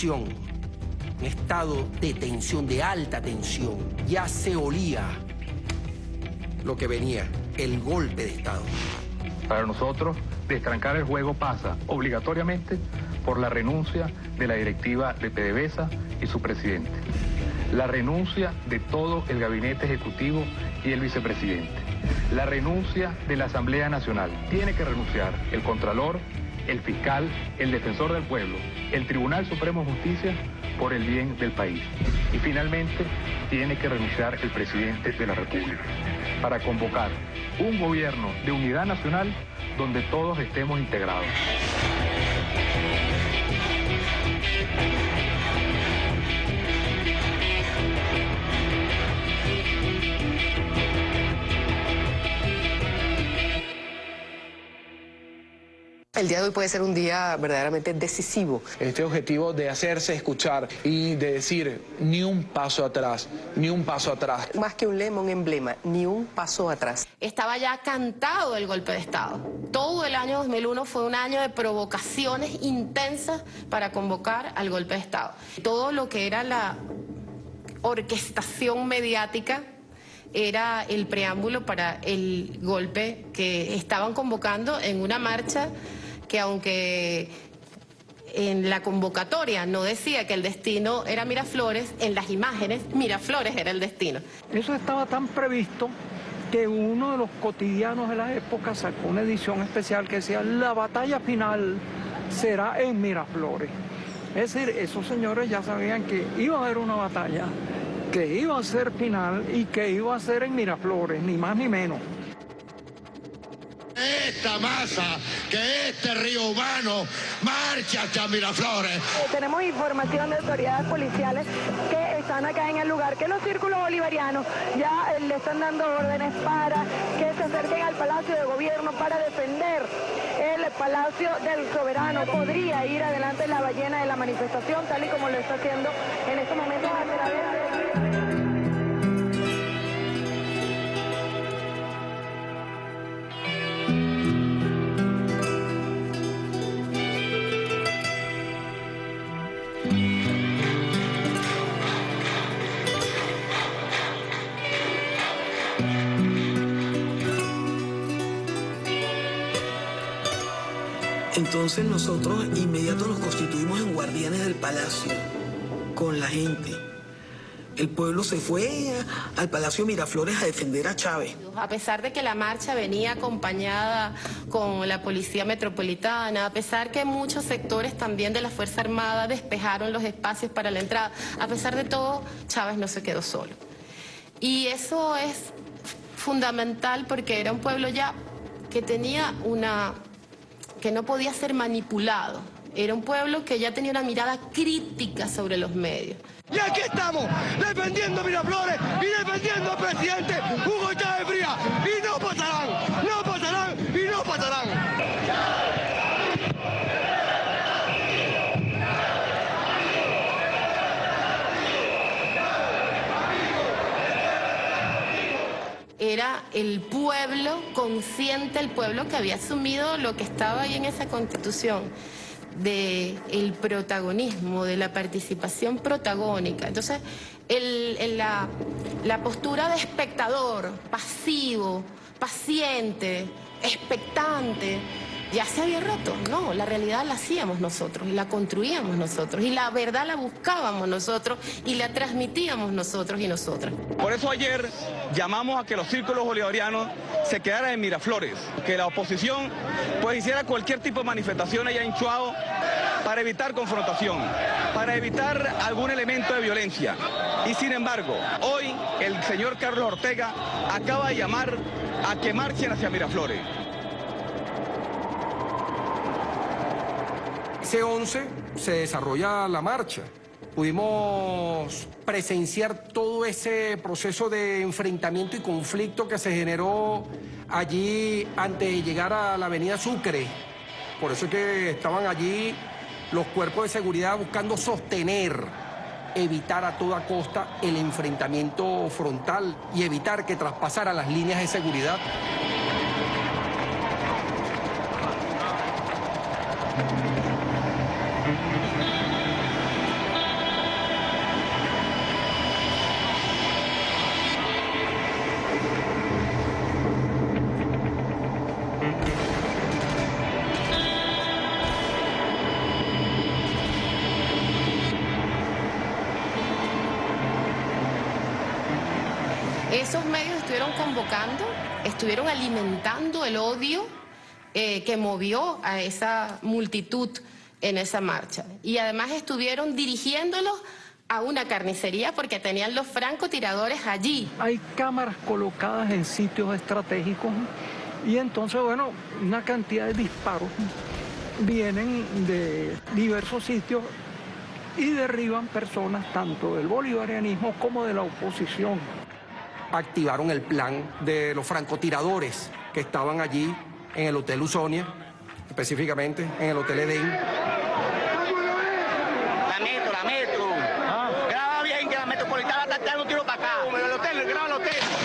Speaker 21: Un
Speaker 13: estado de tensión, de alta tensión. Ya se olía lo que venía, el golpe de Estado.
Speaker 22: Para nosotros, destrancar el juego pasa obligatoriamente por la renuncia de la directiva de PDVSA y su presidente. La renuncia de todo el gabinete ejecutivo y el vicepresidente. La renuncia de la Asamblea Nacional. Tiene que renunciar el Contralor, el fiscal, el defensor del pueblo, el Tribunal Supremo de Justicia por el bien del país. Y finalmente, tiene que renunciar el presidente de la República para convocar un gobierno de unidad nacional donde todos estemos integrados.
Speaker 23: El día de hoy puede ser un día verdaderamente decisivo.
Speaker 19: Este objetivo de hacerse escuchar y de decir ni un paso atrás, ni un paso atrás.
Speaker 23: Más que un lema, un emblema, ni un paso atrás.
Speaker 8: Estaba ya cantado el golpe de Estado. Todo el año 2001 fue un año de provocaciones intensas para convocar al golpe de Estado. Todo lo que era la orquestación mediática era el preámbulo para el golpe que estaban convocando en una marcha que aunque en la convocatoria no decía que el destino era Miraflores, en las imágenes Miraflores era el destino.
Speaker 5: Eso estaba tan previsto que uno de los cotidianos de la época sacó una edición especial que decía la batalla final será en Miraflores. Es decir, esos señores ya sabían que iba a haber una batalla, que iba a ser final y que iba a ser en Miraflores, ni más ni menos
Speaker 24: esta masa, que este río humano marche hasta Miraflores. Eh,
Speaker 25: tenemos información de autoridades policiales que están acá en el lugar, que los círculos bolivarianos ya eh, le están dando órdenes para que se acerquen al Palacio de Gobierno para defender el Palacio del Soberano. Podría ir adelante la ballena de la manifestación, tal y como lo está haciendo en estos momentos a través de...
Speaker 26: Nosotros inmediato nos constituimos en guardianes del palacio, con la gente. El pueblo se fue al Palacio Miraflores a defender a Chávez.
Speaker 8: A pesar de que la marcha venía acompañada con la Policía Metropolitana, a pesar que muchos sectores también de la Fuerza Armada despejaron los espacios para la entrada, a pesar de todo, Chávez no se quedó solo. Y eso es fundamental porque era un pueblo ya que tenía una que no podía ser manipulado. Era un pueblo que ya tenía una mirada crítica sobre los medios.
Speaker 24: Y aquí estamos, defendiendo Miraflores y defendiendo al presidente Hugo Chávez Fría. Y no pasarán, no pasarán y no pasarán.
Speaker 8: Era el pueblo, consciente el pueblo que había asumido lo que estaba ahí en esa constitución de el protagonismo, de la participación protagónica. Entonces, la, la postura de espectador, pasivo, paciente, expectante, ya se había roto. No, la realidad la hacíamos nosotros y la construíamos nosotros y la verdad la buscábamos nosotros y la transmitíamos nosotros y nosotras.
Speaker 19: Por eso ayer llamamos a que los círculos bolivarianos se quedaran en Miraflores, que la oposición pues hiciera cualquier tipo de manifestación allá en Chuao para evitar confrontación, para evitar algún elemento de violencia. Y sin embargo, hoy el señor Carlos Ortega acaba de llamar a que marchen hacia Miraflores.
Speaker 13: C11 se desarrolla la marcha. Pudimos presenciar todo ese proceso de enfrentamiento y conflicto que se generó allí antes de llegar a la avenida Sucre. Por eso es que estaban allí los cuerpos de seguridad buscando sostener, evitar a toda costa el enfrentamiento frontal y evitar que traspasaran las líneas de seguridad.
Speaker 8: Esos medios estuvieron convocando, estuvieron alimentando el odio eh, que movió a esa multitud en esa marcha. Y además estuvieron dirigiéndolos a una carnicería porque tenían los francotiradores allí.
Speaker 5: Hay cámaras colocadas en sitios estratégicos y entonces, bueno, una cantidad de disparos vienen de diversos sitios y derriban personas tanto del bolivarianismo como de la oposición
Speaker 13: activaron el plan de los francotiradores que estaban allí en el Hotel Usonia, específicamente en el Hotel Edén.
Speaker 24: La metro, la metro. Ah. Graba bien que la metropolitana está tirando tiro para acá. El hotel, graba el hotel.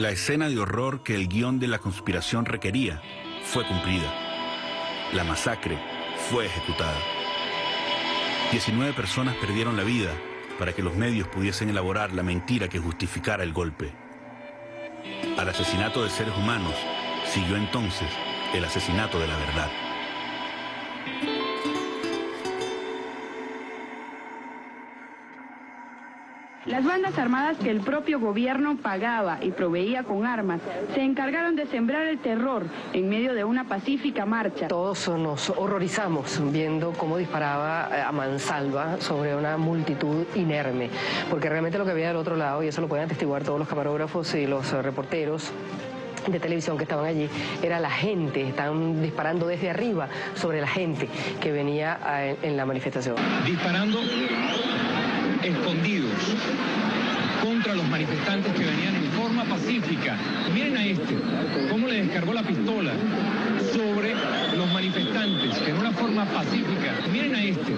Speaker 2: La escena de horror que el guion de la conspiración requería fue cumplida. La masacre fue ejecutada. 19 personas perdieron la vida para que los medios pudiesen elaborar la mentira que justificara el golpe. Al asesinato de seres humanos siguió entonces el asesinato de la verdad.
Speaker 25: Las bandas armadas que el propio gobierno pagaba y proveía con armas se encargaron de sembrar el terror en medio de una pacífica marcha.
Speaker 23: Todos nos horrorizamos viendo cómo disparaba eh, a mansalva sobre una multitud inerme, porque realmente lo que había del otro lado, y eso lo pueden atestiguar todos los camarógrafos y los eh, reporteros, de televisión que estaban allí, era la gente, estaban disparando desde arriba sobre la gente que venía eh, en la manifestación.
Speaker 27: Disparando escondidos contra los manifestantes que venían en forma pacífica. Miren a este, cómo le descargó la pistola sobre los manifestantes, que en una forma pacífica. Miren a este,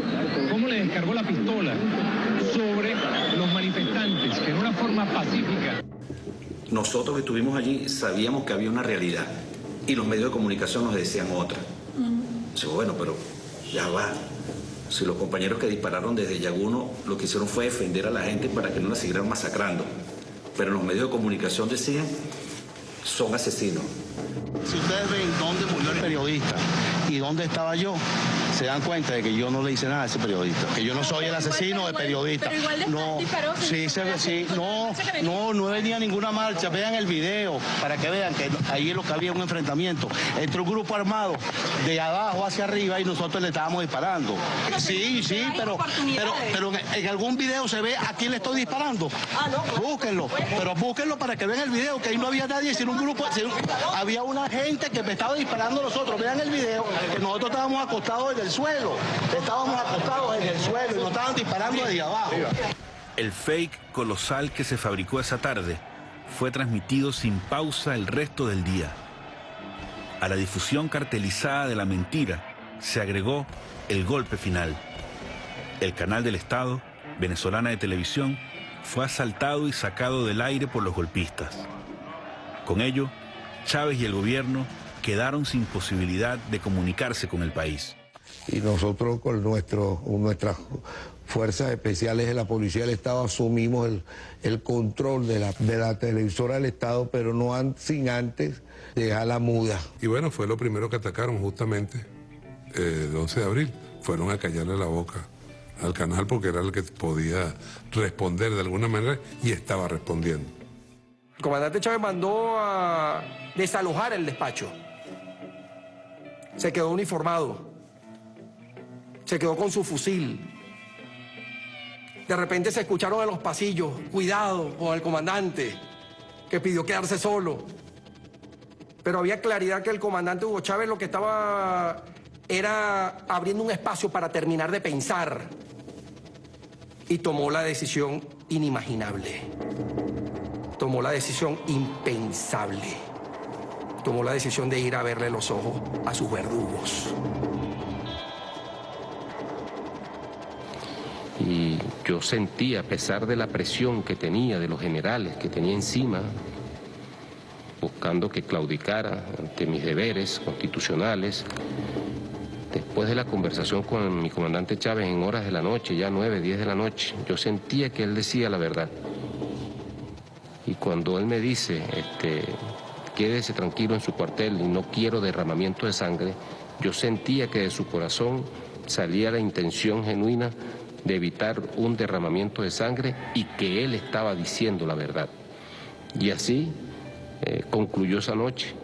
Speaker 27: cómo le descargó la pistola sobre los manifestantes, que en una forma pacífica.
Speaker 28: Nosotros que estuvimos allí sabíamos que había una realidad y los medios de comunicación nos decían otra. bueno, pero ya va, si los compañeros que dispararon desde Yaguno lo que hicieron fue defender a la gente para que no la siguieran masacrando. Pero los medios de comunicación decían, son asesinos.
Speaker 29: Si ustedes ven dónde murió el periodista y dónde estaba yo, se dan cuenta de que yo no le hice nada a ese periodista, que yo no soy el asesino del periodista. No, sí, sí, no, no, no venía ninguna marcha. Vean el video para que vean que ahí es lo que había un enfrentamiento entre un grupo armado de abajo hacia arriba y nosotros le estábamos disparando. Sí, sí, pero, pero, pero en algún video se ve a quién le estoy disparando. Búsquenlo, pero búsquenlo para que vean el video, que ahí no había nadie, sino un grupo, había una gente que me estaba disparando a nosotros. Vean el video, que nosotros estábamos acostados en el suelo. Estábamos acostados en el suelo y nos estaban disparando desde abajo.
Speaker 2: El fake colosal que se fabricó esa tarde fue transmitido sin pausa el resto del día. A la difusión cartelizada de la mentira se agregó el golpe final. El canal del Estado, venezolana de televisión, fue asaltado y sacado del aire por los golpistas. Con ello, Chávez y el gobierno quedaron sin posibilidad de comunicarse con el país.
Speaker 30: Y nosotros con nuestro, nuestras fuerzas especiales de la Policía del Estado asumimos el, control de la, de la, televisora del Estado, pero no sin antes dejarla muda.
Speaker 12: Y bueno, fue lo primero que atacaron justamente eh, el 11 de abril. Fueron a callarle la boca al canal porque era el que podía responder de alguna manera y estaba respondiendo.
Speaker 13: El comandante Chávez mandó a desalojar el despacho. Se quedó uniformado. Se quedó con su fusil. De repente se escucharon en los pasillos, cuidado con el comandante, que pidió quedarse solo. Pero había claridad que el comandante Hugo Chávez lo que estaba era abriendo un espacio para terminar de pensar. Y tomó la decisión inimaginable. Tomó la decisión impensable. Tomó la decisión de ir a verle los ojos a sus verdugos.
Speaker 31: Y yo sentí, a pesar de la presión que tenía de los generales que tenía encima, buscando que claudicara ante mis deberes constitucionales, después de la conversación con mi comandante Chávez en horas de la noche, ya nueve, diez de la noche, yo sentía que él decía la verdad. Y cuando él me dice, este, quédese tranquilo en su cuartel y no quiero derramamiento de sangre, yo sentía que de su corazón salía la intención genuina de evitar un derramamiento de sangre y que él estaba diciendo la verdad. Y así eh, concluyó esa noche.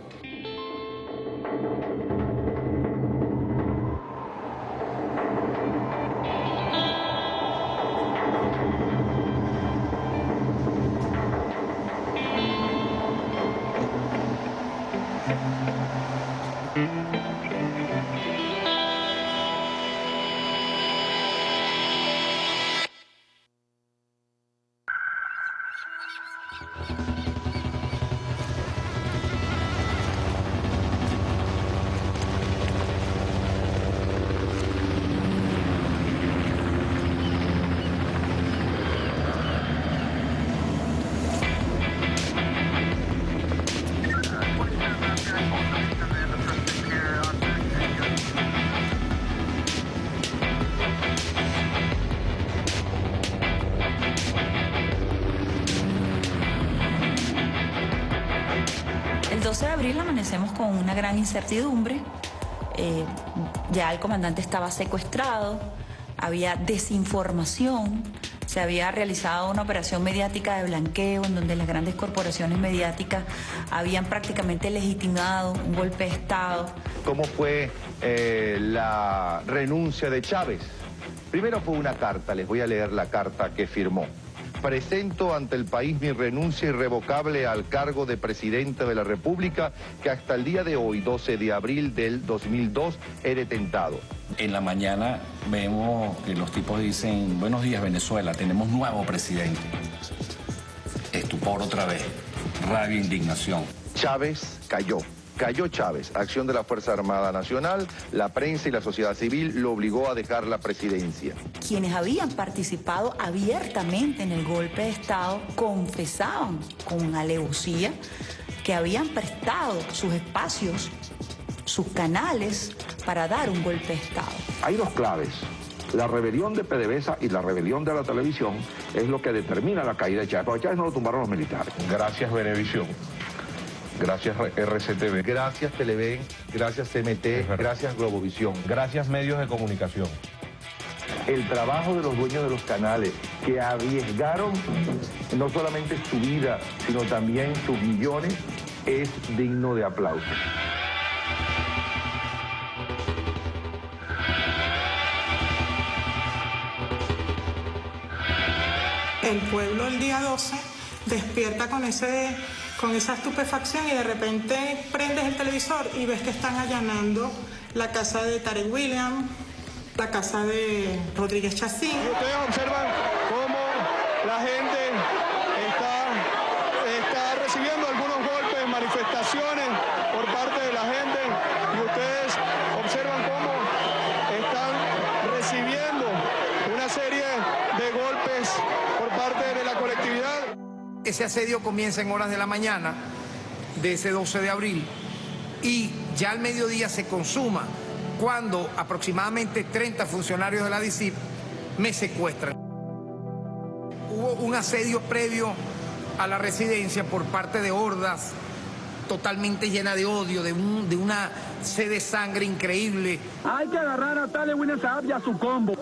Speaker 32: Incertidumbre. Eh, ya el comandante estaba secuestrado, había desinformación, se había realizado una operación mediática de blanqueo en donde las grandes corporaciones mediáticas habían prácticamente legitimado un golpe de Estado.
Speaker 33: ¿Cómo fue eh, la renuncia de Chávez? Primero fue una carta, les voy a leer la carta que firmó. Presento ante el país mi renuncia irrevocable al cargo de presidente de la República que hasta el día de hoy, 12 de abril del 2002, he detentado.
Speaker 28: En la mañana vemos que los tipos dicen, buenos días Venezuela, tenemos nuevo presidente. Estupor otra vez, rabia, indignación.
Speaker 33: Chávez cayó. Cayó Chávez, acción de la Fuerza Armada Nacional, la prensa y la sociedad civil lo obligó a dejar la presidencia.
Speaker 32: Quienes habían participado abiertamente en el golpe de Estado confesaban con alevosía que habían prestado sus espacios, sus canales para dar un golpe de Estado.
Speaker 33: Hay dos claves. La rebelión de PDVSA y la rebelión de la televisión es lo que determina la caída de Chávez. Porque Chávez no lo tumbaron los militares. Gracias, Venevisión. Gracias RCTV. Gracias Televen. Gracias CMT. Gracias Globovisión.
Speaker 34: Gracias medios de comunicación.
Speaker 33: El trabajo de los dueños de los canales que arriesgaron no solamente su vida, sino también sus millones, es digno de aplauso.
Speaker 35: El pueblo el día 12 despierta con ese con esa estupefacción y de repente prendes el televisor y ves que están allanando la casa de Tarek William, la casa de Rodríguez Chacín.
Speaker 36: Ustedes observan cómo la gente está, está recibiendo algunos golpes, manifestaciones por parte de la gente y ustedes observan cómo están recibiendo una serie de golpes por parte de la colectividad.
Speaker 37: Ese asedio comienza en horas de la mañana de ese 12 de abril y ya al mediodía se consuma cuando aproximadamente 30 funcionarios de la DICIP me secuestran. Hubo un asedio previo a la residencia por parte de hordas totalmente llena de odio, de, un, de una sed de sangre increíble.
Speaker 27: Hay que agarrar a Tale Winner y a su combo.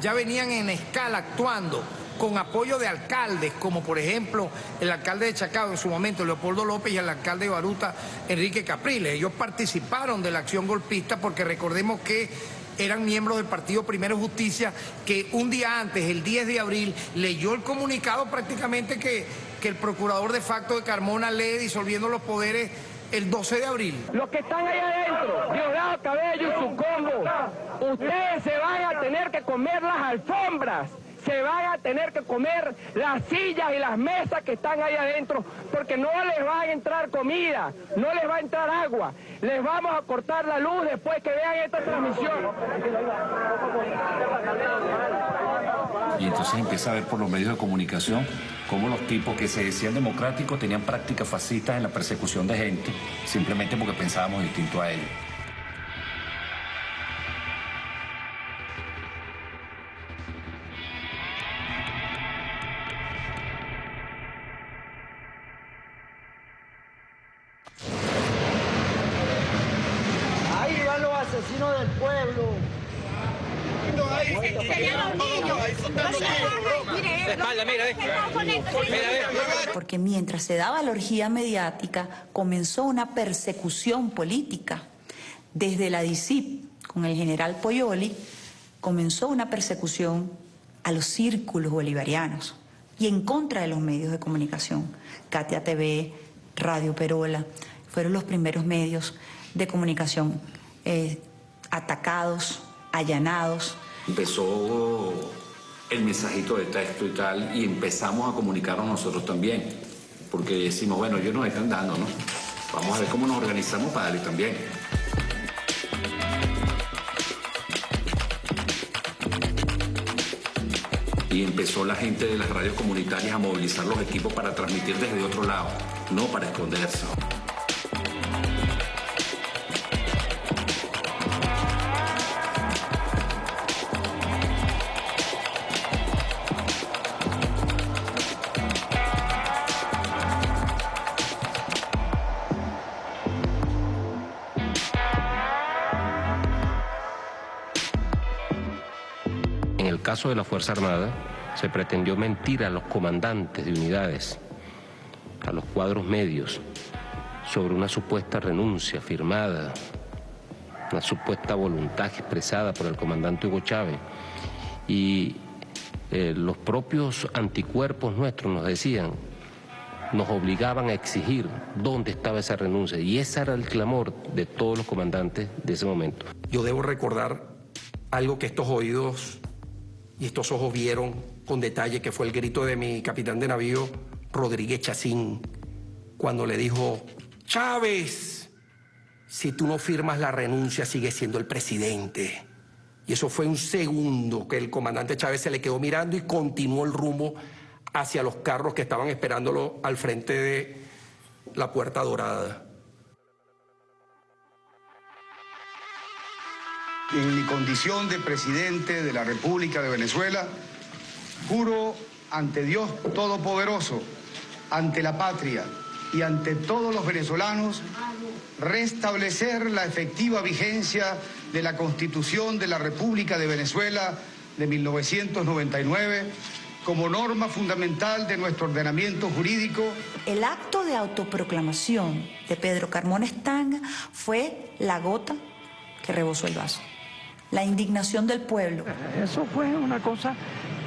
Speaker 37: Ya venían en escala actuando con apoyo de alcaldes, como por ejemplo el alcalde de Chacao en su momento, Leopoldo López, y el alcalde de Baruta, Enrique Capriles. Ellos participaron de la acción golpista porque recordemos que eran miembros del Partido Primero Justicia, que un día antes, el 10 de abril, leyó el comunicado prácticamente que, que el procurador de facto de Carmona lee disolviendo los poderes el 12 de abril.
Speaker 27: Los que están ahí adentro, Diosdado Cabello y su combo, ustedes se van a tener que comer las alfombras, se van a tener que comer las sillas y las mesas que están ahí adentro, porque no les va a entrar comida, no les va a entrar agua. Les vamos a cortar la luz después que vean esta transmisión.
Speaker 28: Y entonces empieza a ver por los medios de comunicación cómo los tipos que se decían democráticos tenían prácticas fascistas en la persecución de gente, simplemente porque pensábamos distinto a ellos.
Speaker 32: Mientras se daba la orgía mediática, comenzó una persecución política. Desde la DICIP, con el general Poyoli, comenzó una persecución a los círculos bolivarianos y en contra de los medios de comunicación. Katia TV, Radio Perola, fueron los primeros medios de comunicación eh, atacados, allanados.
Speaker 38: Empezó el mensajito de texto y tal, y empezamos a comunicarnos nosotros también, porque decimos, bueno, ellos nos están dando, ¿no? Vamos a ver cómo nos organizamos para darle también. Y empezó la gente de las radios comunitarias a movilizar los equipos para transmitir desde otro lado, no para esconderse.
Speaker 31: De la Fuerza Armada, se pretendió mentir a los comandantes de unidades, a los cuadros medios, sobre una supuesta renuncia firmada, una supuesta voluntad expresada por el comandante Hugo Chávez. Y eh, los propios anticuerpos nuestros nos decían, nos obligaban a exigir dónde estaba esa renuncia. Y ese era el clamor de todos los comandantes de ese momento.
Speaker 13: Yo debo recordar algo que estos oídos y estos ojos vieron con detalle, que fue el grito de mi capitán de navío, Rodríguez Chacín, cuando le dijo, Chávez, si tú no firmas la renuncia, sigue siendo el presidente. Y eso fue un segundo que el comandante Chávez se le quedó mirando y continuó el rumbo hacia los carros que estaban esperándolo al frente de la Puerta Dorada.
Speaker 39: En mi condición de presidente de la República de Venezuela, juro ante Dios Todopoderoso, ante la patria y ante todos los venezolanos, restablecer la efectiva vigencia de la Constitución de la República de Venezuela de 1999 como norma fundamental de nuestro ordenamiento jurídico.
Speaker 32: El acto de autoproclamación de Pedro Carmona Estanga fue la gota que rebosó el vaso. La indignación del pueblo.
Speaker 5: Eso fue una cosa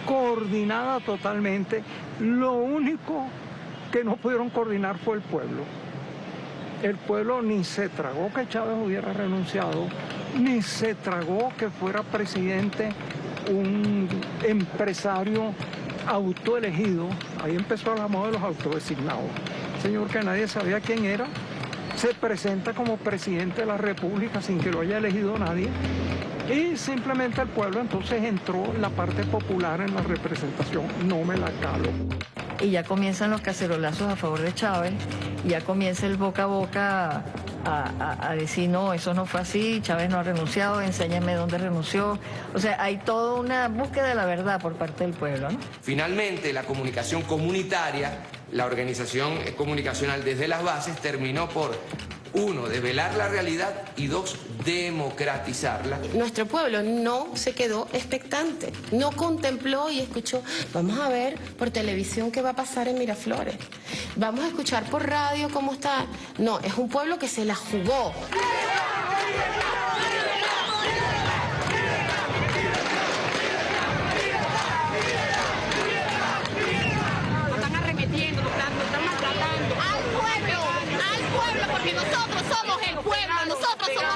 Speaker 5: coordinada totalmente. Lo único que no pudieron coordinar fue el pueblo. El pueblo ni se tragó que Chávez hubiera renunciado, ni se tragó que fuera presidente un empresario autoelegido. Ahí empezó la moda de los autodesignados. Señor que nadie sabía quién era, se presenta como presidente de la República sin que lo haya elegido nadie. Y simplemente el pueblo entonces entró la parte popular en la representación. No me la calo
Speaker 40: y ya comienzan los cacerolazos a favor de Chávez, y ya comienza el boca a boca a, decir, no, eso no fue así, Chávez no ha renunciado, enséñame dónde renunció. O sea, hay toda una búsqueda de la verdad por parte del pueblo.
Speaker 13: Finalmente, la comunicación comunitaria, la organización comunicacional desde las bases, terminó por uno, develar la realidad y dos, democratizarla.
Speaker 8: Nuestro pueblo no se quedó expectante, no contempló y escuchó, vamos a ver por televisión qué va a pasar en Miraflores, vamos a escuchar por radio cómo está. No, es un pueblo que se la jugó.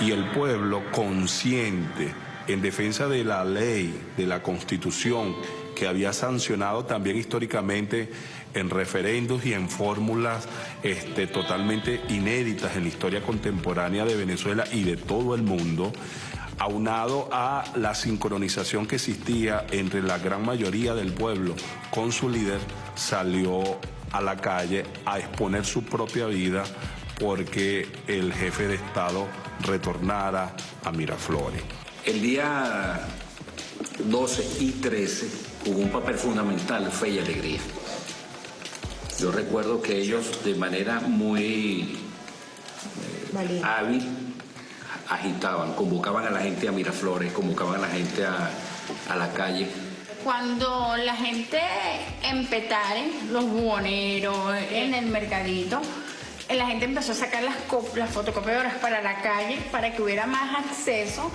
Speaker 24: y
Speaker 14: el pueblo consciente en defensa de la ley, de la constitución, que había sancionado también históricamente en referendos y en fórmulas este, totalmente inéditas en la historia contemporánea de Venezuela y de todo el mundo, aunado a la sincronización que existía entre la gran mayoría del pueblo con su líder, salió a la calle a exponer su propia vida porque el jefe de Estado retornara a Miraflores.
Speaker 28: El día 12 y 13 jugó un papel fundamental, fe y alegría. Yo recuerdo que ellos de manera muy eh, hábil agitaban, convocaban a la gente a Miraflores, convocaban a la gente a, a la calle.
Speaker 41: Cuando la gente en Petare, los buhoneros, en el mercadito, la gente empezó a sacar las, fotocopiadoras para la calle para que hubiera más acceso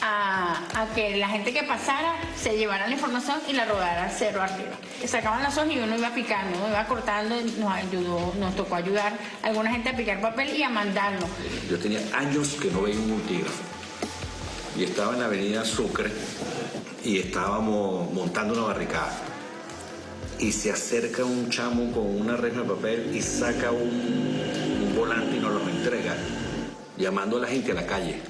Speaker 41: a, que la gente que pasara se llevara la información y la rodara cero arriba. Sacaban las hojas y uno iba picando, uno iba cortando, nos ayudó, nos tocó ayudar a alguna gente a picar papel y a mandarlo.
Speaker 28: Yo tenía años que no veía un multígrafo. Y estaba en la avenida Sucre y estábamos montando una barricada. Y se acerca un chamo con una reja de papel y saca un, un volante y nos lo entrega, llamando a la gente a la calle.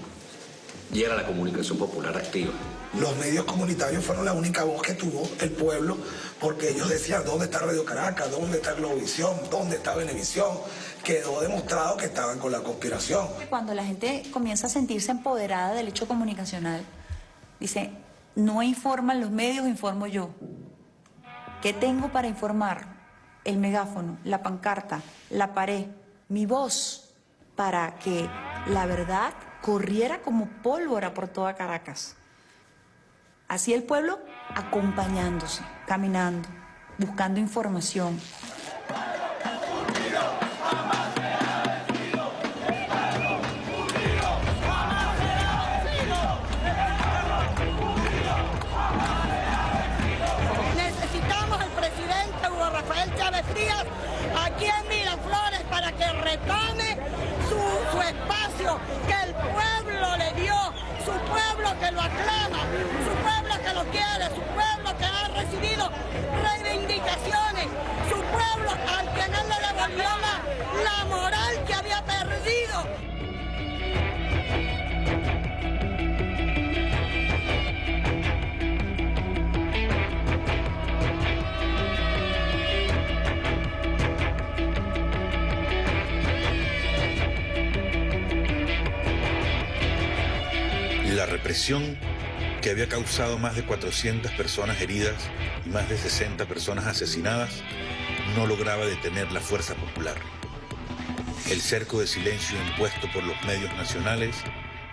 Speaker 28: Y era la comunicación popular activa.
Speaker 33: Los medios comunitarios fueron la única voz que tuvo el pueblo porque ellos decían dónde está Radio Caracas, dónde está Globovisión, dónde está Venevisión. Quedó demostrado que estaban con la conspiración.
Speaker 32: Cuando la gente comienza a sentirse empoderada del hecho comunicacional, dice, no informan los medios, informo yo. ¿Qué tengo para informar? El megáfono, la pancarta, la pared, mi voz, para que la verdad corriera como pólvora por toda Caracas. Así el pueblo acompañándose, caminando, buscando información.
Speaker 24: Retome su, su espacio que el pueblo le dio, su pueblo que lo aclama, su pueblo que lo quiere, su pueblo que ha recibido reivindicaciones, su pueblo al que no le devolvió la, la moral que había perdido.
Speaker 2: Represión que había causado más de 400 personas heridas y más de 60 personas asesinadas no lograba detener la fuerza popular. El cerco de silencio impuesto por los medios nacionales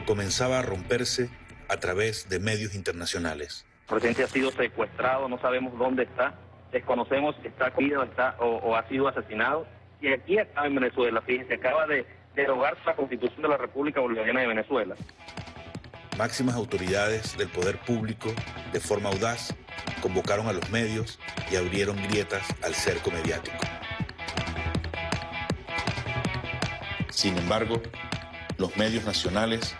Speaker 2: comenzaba a romperse a través de medios internacionales.
Speaker 42: El presidente ha sido secuestrado, no sabemos dónde está, desconocemos si está comido está, o, ha sido asesinado. Y aquí acá en Venezuela, fíjense, acaba de derogar la constitución de la República Bolivariana de Venezuela.
Speaker 2: Máximas autoridades del poder público, de forma audaz, convocaron a los medios y abrieron grietas al cerco mediático. Sin embargo, los medios nacionales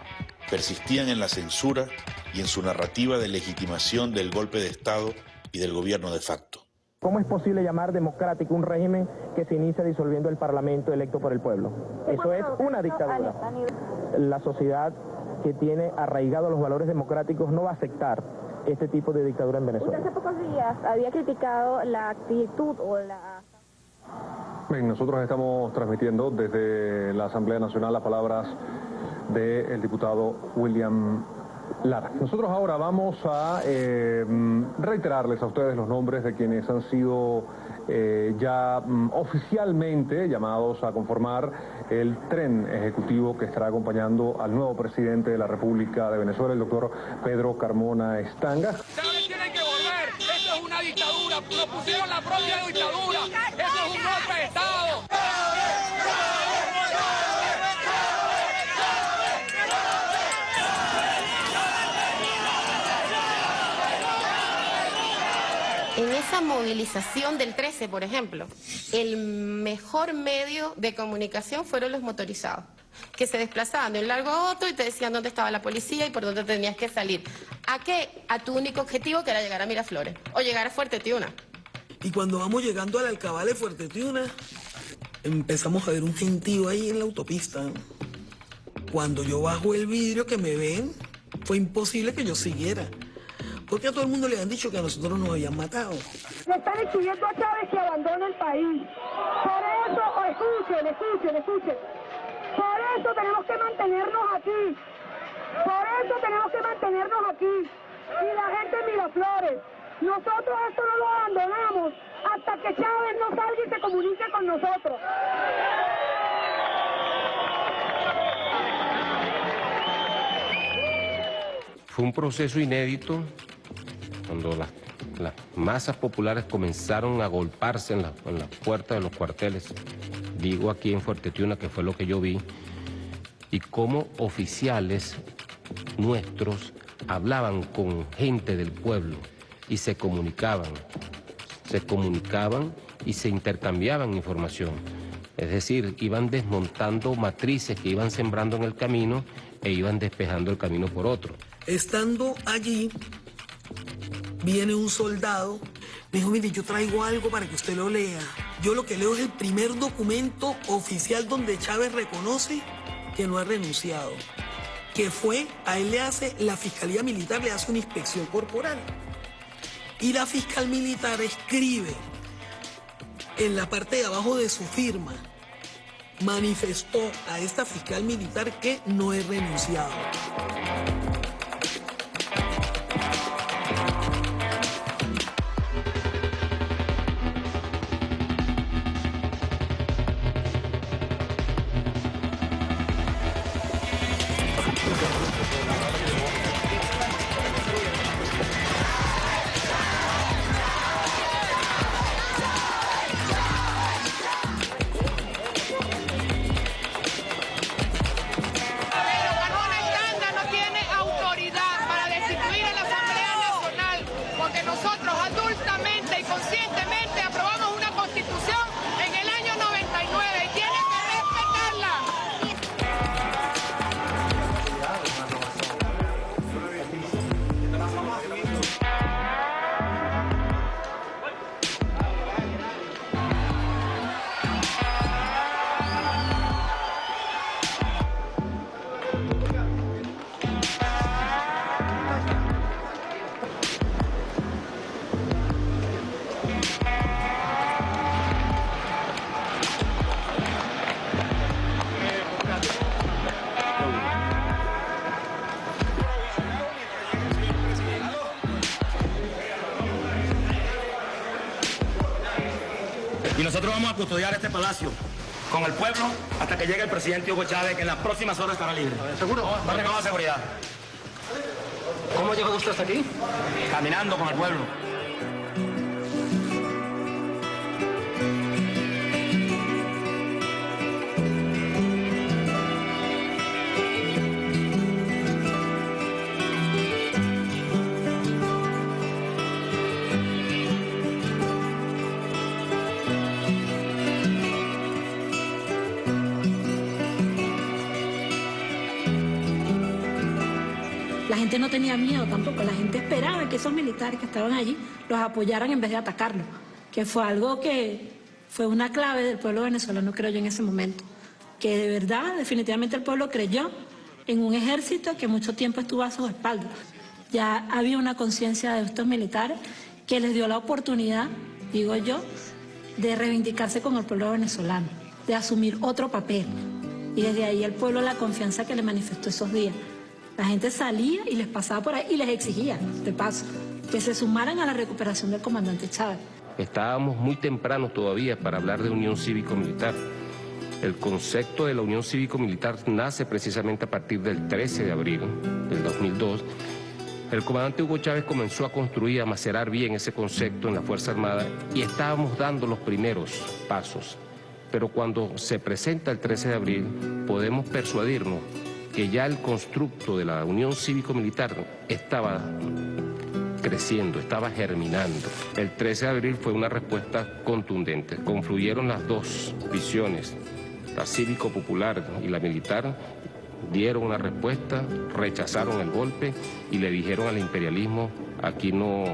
Speaker 2: persistían en la censura y en su narrativa de legitimación del golpe de Estado y del gobierno de facto.
Speaker 43: ¿Cómo es posible llamar democrático un régimen que se inicia disolviendo el Parlamento electo por el pueblo? Eso es una dictadura. La sociedad que tiene arraigados los valores democráticos no va a aceptar este tipo de dictadura en
Speaker 44: Usted
Speaker 43: Venezuela.
Speaker 44: hace pocos días había criticado la actitud o la...
Speaker 45: Bien, nosotros estamos transmitiendo desde la Asamblea Nacional las palabras del diputado William Lara. Nosotros ahora vamos a eh, reiterarles a ustedes los nombres de quienes han sido eh, ya mm, oficialmente llamados a conformar el tren ejecutivo que estará acompañando al nuevo presidente de la República de Venezuela, el doctor Pedro Carmona Estanga.
Speaker 24: Esto es una dictadura. Pusieron la propia dictadura. Eso es un golpe de Estado.
Speaker 8: En esa movilización del 13, por ejemplo, el mejor medio de comunicación fueron los motorizados, que se desplazaban de un largo a otro y te decían dónde estaba la policía y por dónde tenías que salir. ¿A qué? A tu único objetivo, que era llegar a Miraflores o llegar a Fuerte Tiuna.
Speaker 46: Y cuando vamos llegando al alcabal de Fuerte Tiuna, empezamos a ver un gentío ahí en la autopista. Cuando yo bajo el vidrio que me ven, fue imposible que yo siguiera. Porque a todo el mundo le han dicho que a nosotros nos habían matado.
Speaker 24: Le están exigiendo a Chávez que abandone el país. Por eso, o escuchen, escuchen, escuchen. Por eso tenemos que mantenernos aquí. Por eso tenemos que mantenernos aquí. Y la gente en Miraflores. Nosotros esto no lo abandonamos hasta que Chávez no salga y se comunique con nosotros.
Speaker 31: Fue un proceso inédito cuando las, masas populares comenzaron a golparse en, la- en las puertas de los cuarteles. Digo aquí en Fuerte Tiuna que fue lo que yo vi. Y cómo oficiales nuestros hablaban con gente del pueblo y se comunicaban, se comunicaban y se intercambiaban información. Es decir, iban desmontando matrices que iban sembrando en el camino e iban despejando el camino por otro.
Speaker 46: Estando allí, viene un soldado, me dijo, mire, yo traigo algo para que usted lo lea. Yo lo que leo es el primer documento oficial donde Chávez reconoce que no ha renunciado. Que fue, a él le hace, la Fiscalía Militar le hace una inspección corporal. Y la fiscal militar escribe en la parte de abajo de su firma, manifestó a esta fiscal militar que no he renunciado.
Speaker 47: Que
Speaker 48: llegue el presidente Hugo Chávez, que en las próximas horas estará libre. ¿Seguro? No tengamos seguridad. ¿Cómo llegó usted hasta aquí? Caminando con el pueblo.
Speaker 49: Gente no tenía miedo tampoco, la gente esperaba que esos militares que estaban allí los apoyaran en vez de atacarlos, que fue algo que fue una clave del pueblo venezolano, creo yo, en ese momento. Que de verdad, definitivamente el pueblo creyó en un ejército que mucho tiempo estuvo a sus espaldas. Ya había una conciencia de estos militares que les dio la oportunidad, digo yo, de reivindicarse con el pueblo venezolano, de asumir otro papel. Y desde ahí el pueblo la confianza que le manifestó esos días. La gente salía y les pasaba por ahí y les exigía, de paso, que se sumaran a la recuperación del comandante Chávez.
Speaker 31: Estábamos muy tempranos todavía para hablar de unión cívico-militar. El concepto de la unión cívico-militar nace precisamente a partir del 13 de abril del 2002. El comandante Hugo Chávez comenzó a construir, a macerar bien ese concepto en la Fuerza Armada y estábamos dando los primeros pasos. Pero cuando se presenta el 13 de abril, podemos persuadirnos que ya el constructo de la unión cívico-militar estaba creciendo, estaba germinando. El 13 de abril fue una respuesta contundente. Confluyeron las dos visiones, la cívico-popular y la militar, dieron una respuesta, rechazaron el golpe y le dijeron al imperialismo, aquí no,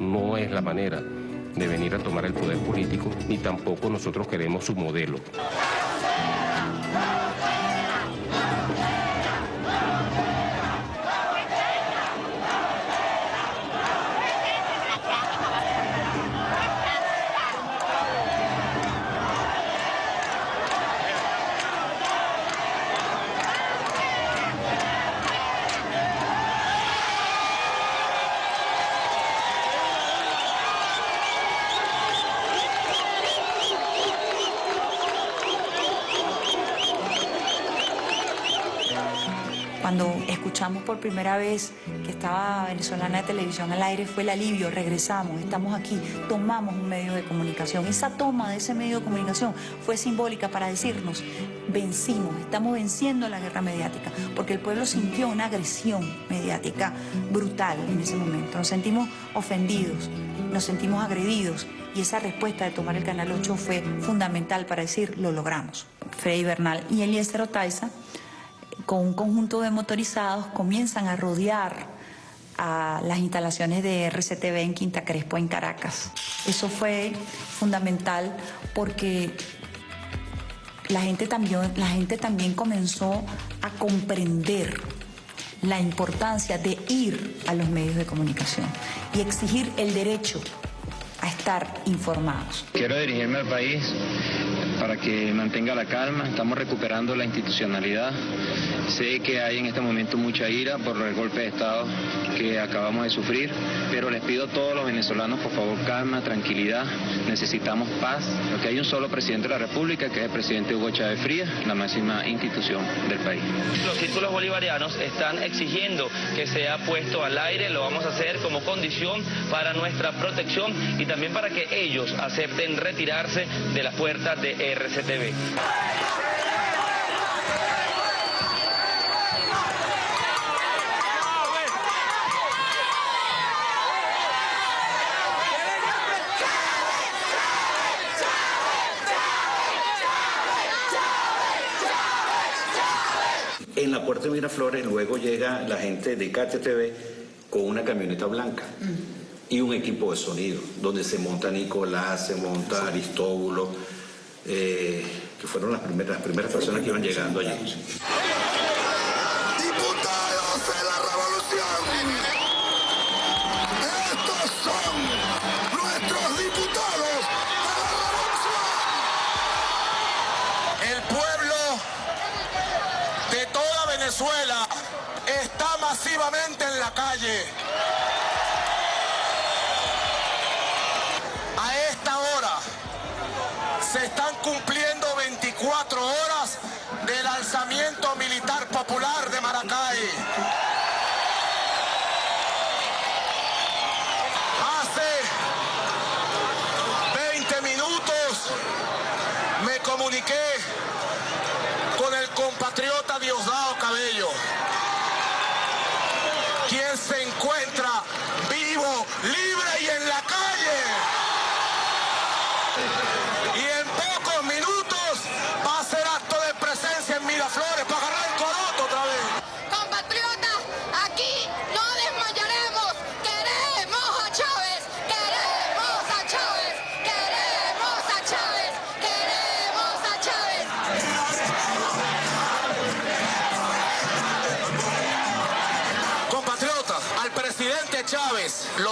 Speaker 31: no es la manera de venir a tomar el poder político, ni tampoco nosotros queremos su modelo.
Speaker 32: Escuchamos por primera vez que estaba venezolana de televisión al aire fue el alivio, regresamos, estamos aquí, tomamos un medio de comunicación. Esa toma de ese medio de comunicación fue simbólica para decirnos, vencimos, estamos venciendo la guerra mediática, porque el pueblo sintió una agresión mediática brutal en ese momento. Nos sentimos ofendidos, nos sentimos agredidos y esa respuesta de tomar el Canal 8 fue fundamental para decir, lo logramos. Freddy Bernal y Eliezer Otaiza, con un conjunto de motorizados, comienzan a rodear a las instalaciones de RCTV en Quinta Crespo, en Caracas. Eso fue fundamental porque la gente también, la gente también comenzó a comprender la importancia de ir a los medios de comunicación y exigir el derecho a estar informados.
Speaker 27: Quiero dirigirme al país para que mantenga la calma, estamos recuperando la institucionalidad. Sé que hay en este momento mucha ira por el golpe de Estado que acabamos de sufrir, pero les pido a todos los venezolanos, por favor, calma, tranquilidad, necesitamos paz, porque hay un solo presidente de la República, que es el presidente Hugo Chávez Frías, la máxima institución del país.
Speaker 50: Los círculos bolivarianos están exigiendo que sea puesto al aire, lo vamos a hacer como condición para nuestra protección y también para que ellos acepten retirarse de las puertas de RCTV.
Speaker 28: En la puerta de Miraflores luego llega la gente de KTTV con una camioneta blanca y un equipo de sonido, donde se monta Nicolás, se monta Aristóbulo, eh, que fueron las primeras, las primeras personas que iban llegando allí.
Speaker 51: Venezuela está masivamente en la calle.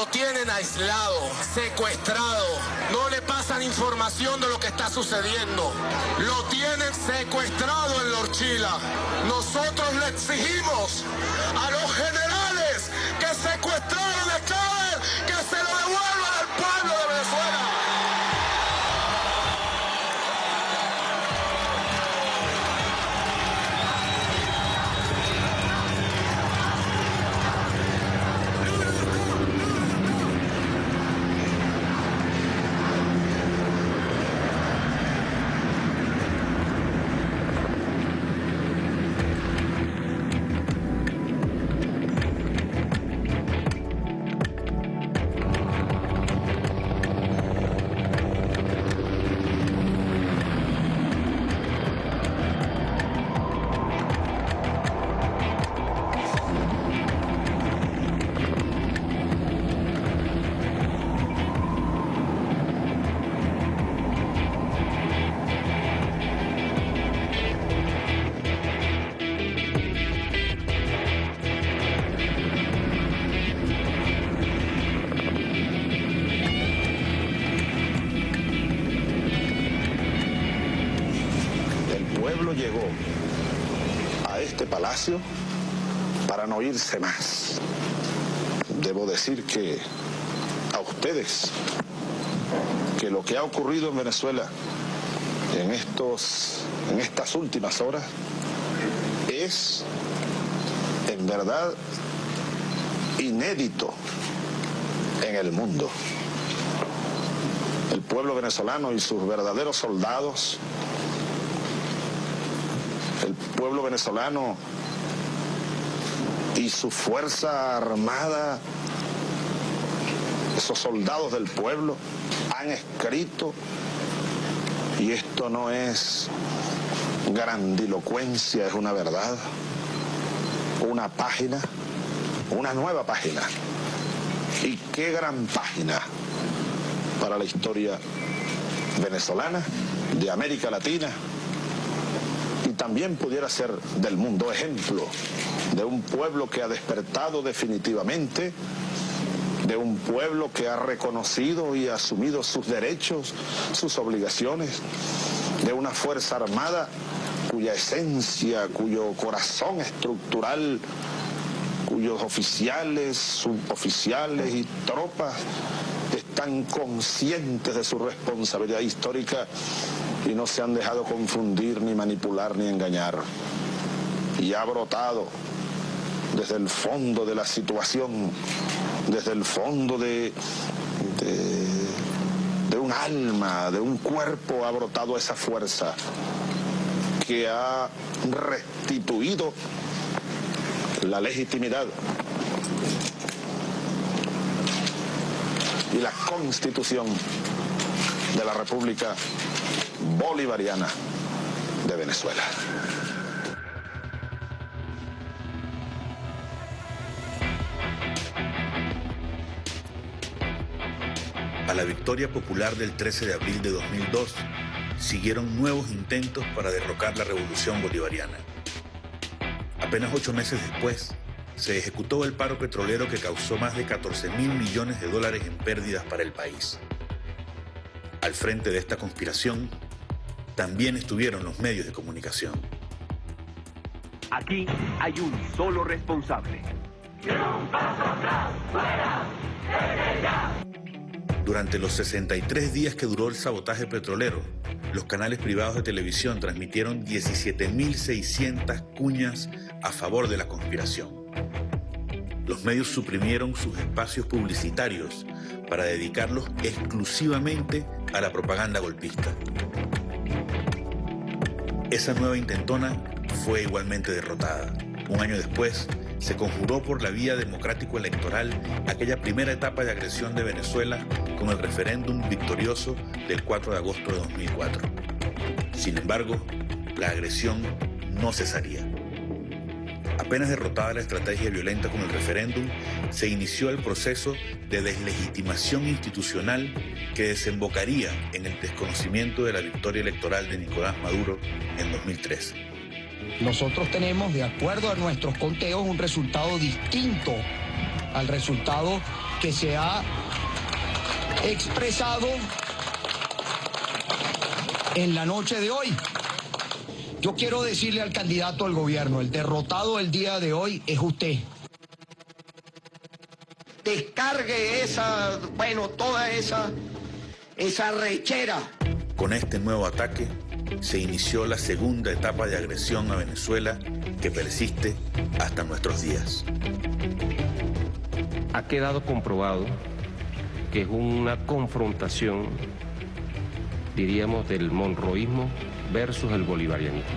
Speaker 51: Tienen aislado, secuestrado. No le pasan información de lo que está sucediendo. Lo tienen secuestrado en Lorchila. Nosotros le exigimos a los generales que secuestraron
Speaker 24: para no irse más. Debo decir que a ustedes, que lo que ha ocurrido en Venezuela en, estos, en estas últimas horas es
Speaker 17: en verdad inédito en el mundo. El pueblo venezolano y sus verdaderos soldados, el pueblo venezolano y su fuerza armada, esos soldados del pueblo, han escrito, y esto no es grandilocuencia, es una verdad, una página, una nueva página. Y qué gran página para la historia venezolana, de América Latina, y también pudiera ser del mundo ejemplo de un pueblo que ha despertado definitivamente, de un pueblo que ha reconocido y asumido sus derechos, sus obligaciones, de una fuerza armada cuya esencia, cuyo corazón estructural, cuyos oficiales, suboficiales y tropas están conscientes de su responsabilidad histórica y no se han dejado confundir, ni manipular, ni engañar. Y ha brotado desde el fondo de la situación, desde el fondo de, de, un alma, de un cuerpo, ha brotado esa fuerza que ha restituido la legitimidad y la constitución de la República Bolivariana de Venezuela.
Speaker 2: Victoria popular del 13 de abril de 2002 siguieron nuevos intentos para derrocar la revolución bolivariana. Apenas ocho meses después, se ejecutó el paro petrolero que causó más de 14 mil millones de dólares en pérdidas para el país. Al frente de esta conspiración, también estuvieron los medios de comunicación.
Speaker 52: Aquí hay un solo responsable.
Speaker 2: Durante los 63 días que duró el sabotaje petrolero, los canales privados de televisión transmitieron 17.600 cuñas a favor de la conspiración. Los medios suprimieron sus espacios publicitarios para dedicarlos exclusivamente a la propaganda golpista. Esa nueva intentona fue igualmente derrotada. Un año después, se conjuró por la vía democrático-electoral aquella primera etapa de agresión de Venezuela con el referéndum victorioso del 4 de agosto de 2004. Sin embargo, la agresión no cesaría. Apenas derrotada la estrategia violenta con el referéndum, se inició el proceso de deslegitimación institucional que desembocaría en el desconocimiento de la victoria electoral de Nicolás Maduro en 2013.
Speaker 37: Nosotros tenemos, de acuerdo a nuestros conteos, un resultado distinto al resultado que se ha expresado en la noche de hoy. Yo quiero decirle al candidato al gobierno, el derrotado el día de hoy es usted. Descargue esa, bueno, toda esa, esa rechera.
Speaker 2: Con este nuevo ataque se inició la segunda etapa de agresión a Venezuela que persiste hasta nuestros días.
Speaker 31: Ha quedado comprobado que es una confrontación, diríamos, del monroísmo versus el bolivarianismo,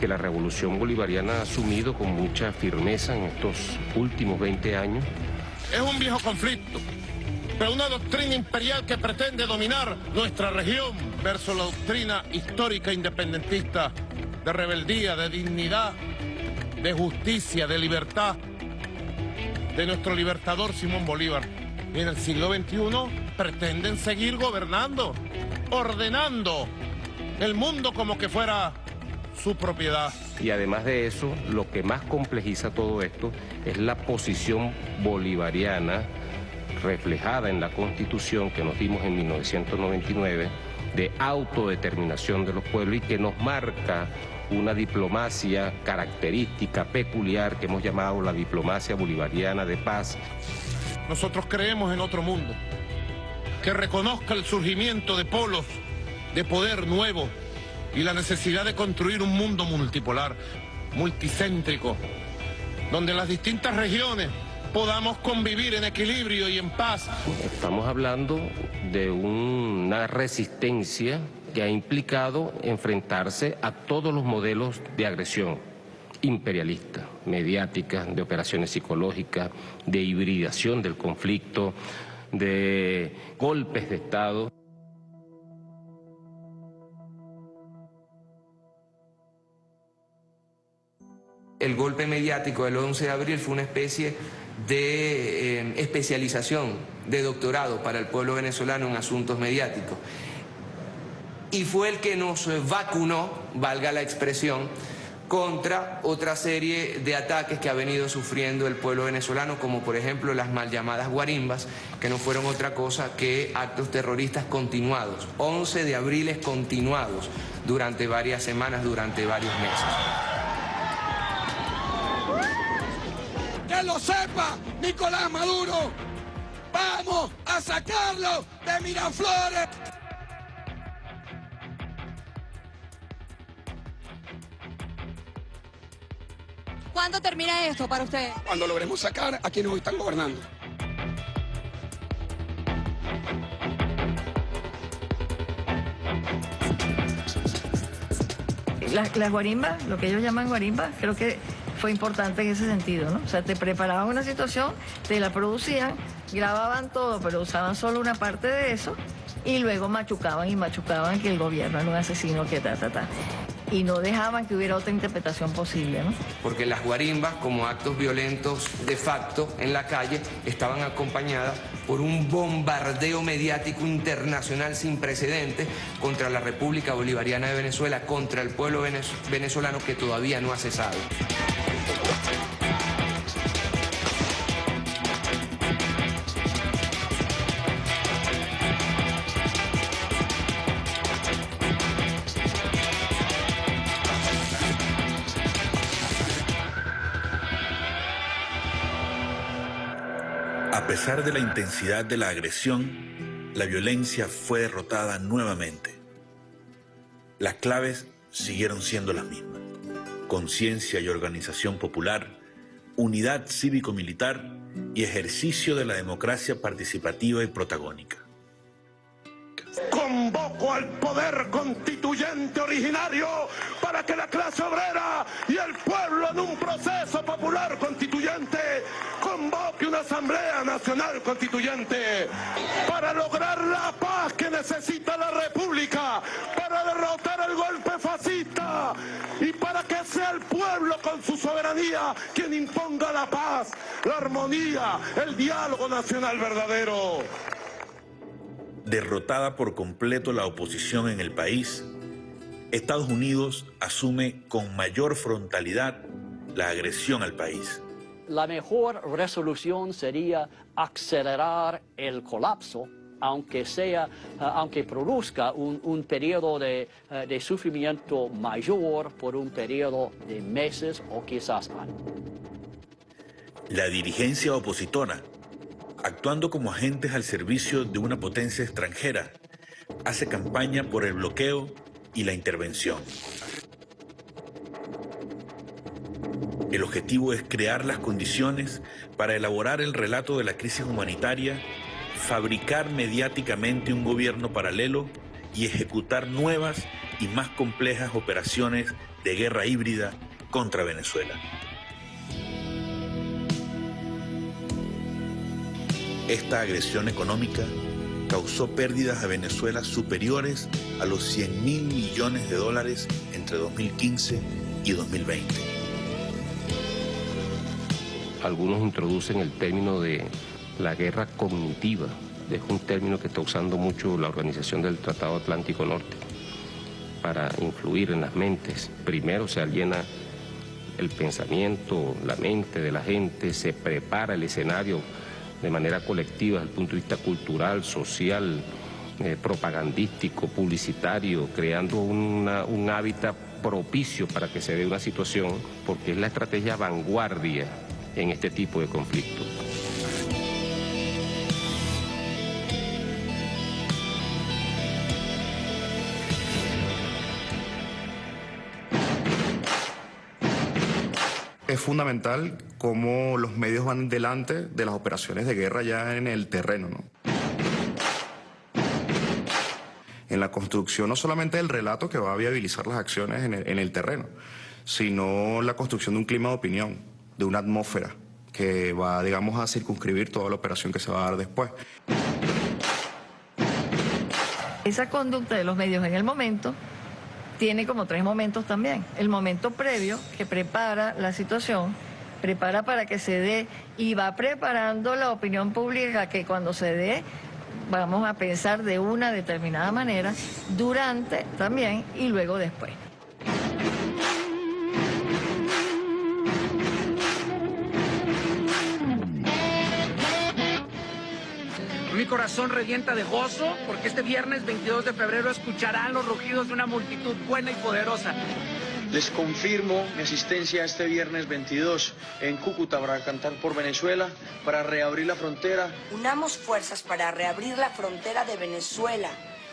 Speaker 31: que la revolución bolivariana ha asumido con mucha firmeza en estos últimos 20 años.
Speaker 51: Es un viejo conflicto, una doctrina imperial que pretende dominar nuestra región versus la doctrina histórica independentista de rebeldía, de dignidad, de justicia, de libertad de nuestro libertador Simón Bolívar. En el siglo XXI pretenden seguir gobernando, ordenando el mundo como que fuera su propiedad.
Speaker 31: Y además de eso, lo que más complejiza todo esto es la posición bolivariana reflejada en la Constitución que nos dimos en 1999 de autodeterminación de los pueblos y que nos marca una diplomacia característica, peculiar, que hemos llamado la diplomacia bolivariana de paz.
Speaker 51: Nosotros creemos en otro mundo, que reconozca el surgimiento de polos de poder nuevo y la necesidad de construir un mundo multipolar, multicéntrico,
Speaker 53: donde las distintas regiones podamos convivir en equilibrio y en paz.
Speaker 31: Estamos hablando de una resistencia que ha implicado enfrentarse a todos los modelos de agresión imperialista, mediática, de operaciones psicológicas, de hibridación del conflicto, de golpes de Estado.
Speaker 6: El golpe mediático del 11 de abril fue una especie de eh, especialización, de doctorado para el pueblo venezolano en asuntos mediáticos. Y fue el que nos vacunó, valga la expresión, contra otra serie de ataques que ha venido sufriendo el pueblo venezolano, como por ejemplo las mal llamadas guarimbas, que no fueron otra cosa que actos terroristas continuados, 11 de abril continuados durante varias semanas, durante varios meses.
Speaker 51: Que lo sepa Nicolás Maduro, vamos a sacarlo de Miraflores.
Speaker 54: ¿Cuándo termina esto para ustedes?
Speaker 51: Cuando logremos sacar a quienes hoy están gobernando.
Speaker 7: Las, las guarimbas, lo que ellos llaman guarimbas, creo que fue importante en ese sentido, ¿no? O sea, te preparaban una situación, te la producían, grababan todo, pero usaban solo una parte de eso y luego machucaban y machucaban que el gobierno era un asesino, que ta, y no dejaban que hubiera otra interpretación posible. ¿no?
Speaker 6: Porque las guarimbas, como actos violentos de facto en la calle, estaban acompañadas por un bombardeo mediático internacional sin precedentes contra la República Bolivariana de Venezuela, contra el pueblo venezolano que todavía no ha cesado.
Speaker 2: Pesar de la intensidad de la agresión, la violencia fue derrotada nuevamente. Las claves siguieron siendo las mismas. Conciencia y organización popular, unidad cívico-militar y ejercicio de la democracia participativa y protagónica.
Speaker 51: Convoco al poder constituyente originario para que la clase obrera y el pueblo en un proceso popular constituyente convoque una asamblea nacional constituyente para lograr la paz que necesita la república, para derrotar el golpe fascista y para que sea el pueblo con su soberanía quien imponga la paz, la armonía, el diálogo nacional verdadero.
Speaker 2: Derrotada por completo la oposición en el país, Estados Unidos asume con mayor frontalidad la agresión al país.
Speaker 55: La mejor resolución sería acelerar el colapso, aunque, sea, aunque produzca un, un periodo de, de sufrimiento mayor por un periodo de meses o quizás años.
Speaker 2: La dirigencia opositora actuando como agentes al servicio de una potencia extranjera, hace campaña por el bloqueo y la intervención. El objetivo es crear las condiciones para elaborar el relato de la crisis humanitaria, fabricar mediáticamente un gobierno paralelo y ejecutar nuevas y más complejas operaciones de guerra híbrida contra Venezuela. Esta agresión económica causó pérdidas a Venezuela superiores a los 100 mil millones de dólares entre 2015 y 2020.
Speaker 31: Algunos introducen el término de la guerra cognitiva, es un término que está usando mucho la Organización del Tratado Atlántico Norte para influir en las mentes. Primero se aliena el pensamiento, la mente de la gente, se prepara el escenario de manera colectiva desde el punto de vista cultural, social, eh, propagandístico, publicitario, creando un hábitat propicio para que se dé una situación, porque es la estrategia vanguardia en este tipo de conflictos.
Speaker 10: Fundamental cómo los medios van delante de las operaciones de guerra ya en el terreno. ¿no? En la construcción no solamente del relato que va a viabilizar las acciones en el, en el terreno, sino la construcción de un clima de opinión, de una atmósfera que va, digamos, a circunscribir toda la operación que se va a dar después.
Speaker 7: Esa conducta de los medios en el momento tiene como tres momentos también. El momento previo, que prepara la situación, prepara para que se dé y va preparando la opinión pública que cuando se dé vamos a pensar de una determinada manera, durante también y luego después.
Speaker 54: Mi corazón revienta de gozo porque este viernes 22 de febrero escucharán los rugidos de una multitud buena y poderosa.
Speaker 56: Les confirmo mi asistencia este viernes 22 en Cúcuta para cantar por Venezuela, para reabrir la frontera.
Speaker 57: Unamos fuerzas para reabrir la frontera de Venezuela.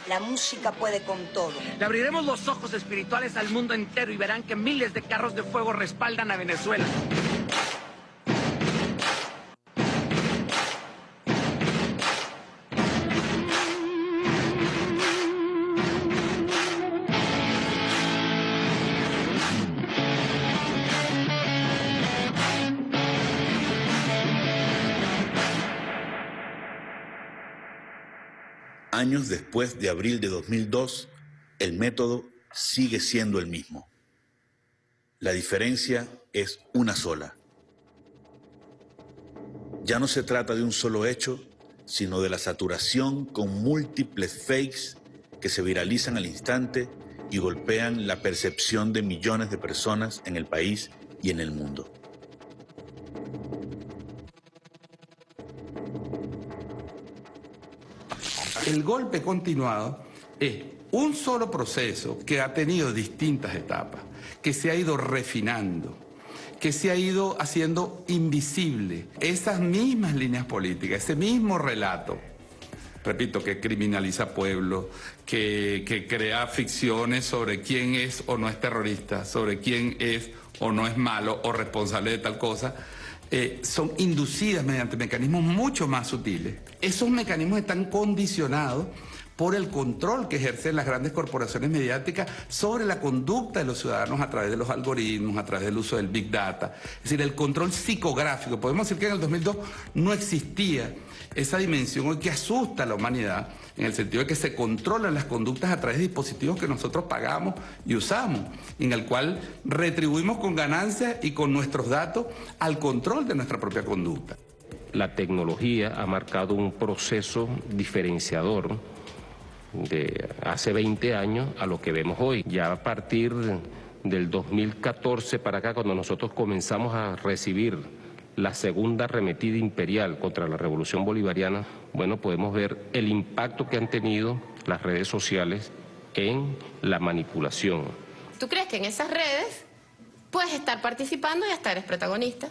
Speaker 57: La música puede con todo.
Speaker 54: Le abriremos los ojos espirituales al mundo entero y verán que miles de carros de fuego respaldan a Venezuela.
Speaker 2: Años después de abril de 2002, el método sigue siendo el mismo. La diferencia es una sola. Ya no se trata de un solo hecho, sino de la saturación con múltiples fakes que se viralizan al instante y golpean la percepción de millones de personas en el país y en el mundo.
Speaker 58: El golpe continuado es un solo proceso que ha tenido distintas etapas, que se ha ido refinando, que se ha ido haciendo invisible. Esas mismas líneas políticas, ese mismo relato, repito, que criminaliza pueblos, que, que crea ficciones sobre quién es o no es terrorista, sobre quién es o no es malo o responsable de tal cosa, eh, son inducidas mediante mecanismos mucho más sutiles. Esos mecanismos están condicionados por el control que ejercen las grandes corporaciones mediáticas sobre la conducta de los ciudadanos a través de los algoritmos, a través del uso del Big Data. Es decir, el control psicográfico. Podemos decir que en el 2002 no existía esa dimensión hoy que asusta a la humanidad, en el sentido de que se controlan las conductas a través de dispositivos que nosotros pagamos y usamos, en el cual retribuimos con ganancias y con nuestros datos al control de nuestra propia conducta.
Speaker 31: La tecnología ha marcado un proceso diferenciador de hace 20 años a lo que vemos hoy. Ya a partir del 2014 para acá, cuando nosotros comenzamos a recibir la segunda arremetida imperial contra la revolución bolivariana, bueno, podemos ver el impacto que han tenido las redes sociales en la manipulación.
Speaker 8: ¿Tú crees que en esas redes puedes estar participando y hasta eres protagonista?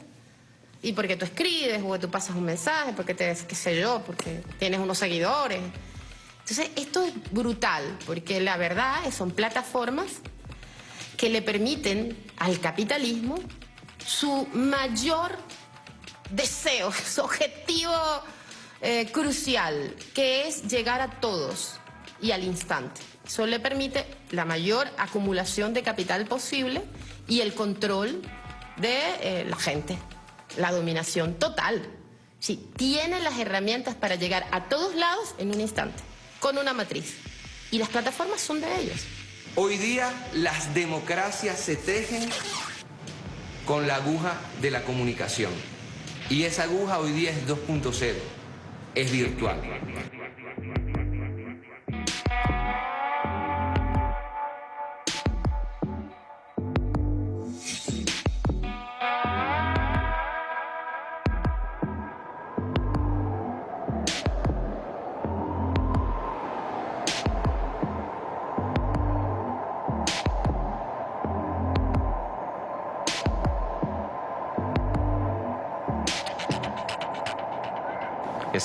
Speaker 8: Y porque tú escribes, o tú pasas un mensaje, porque te, qué sé yo, porque tienes unos seguidores. Entonces, esto es brutal, porque la verdad son plataformas que le permiten al capitalismo su mayor deseo, su objetivo eh, crucial, que es llegar a todos y al instante. Eso le permite la mayor acumulación de capital posible y el control de eh, la gente, la dominación total. Sí, tiene las herramientas para llegar a todos lados en un instante, con una matriz. Y las plataformas son de ellos.
Speaker 6: Hoy día las democracias se tejen con la aguja de la comunicación. Y esa aguja hoy día es 2.0, es virtual.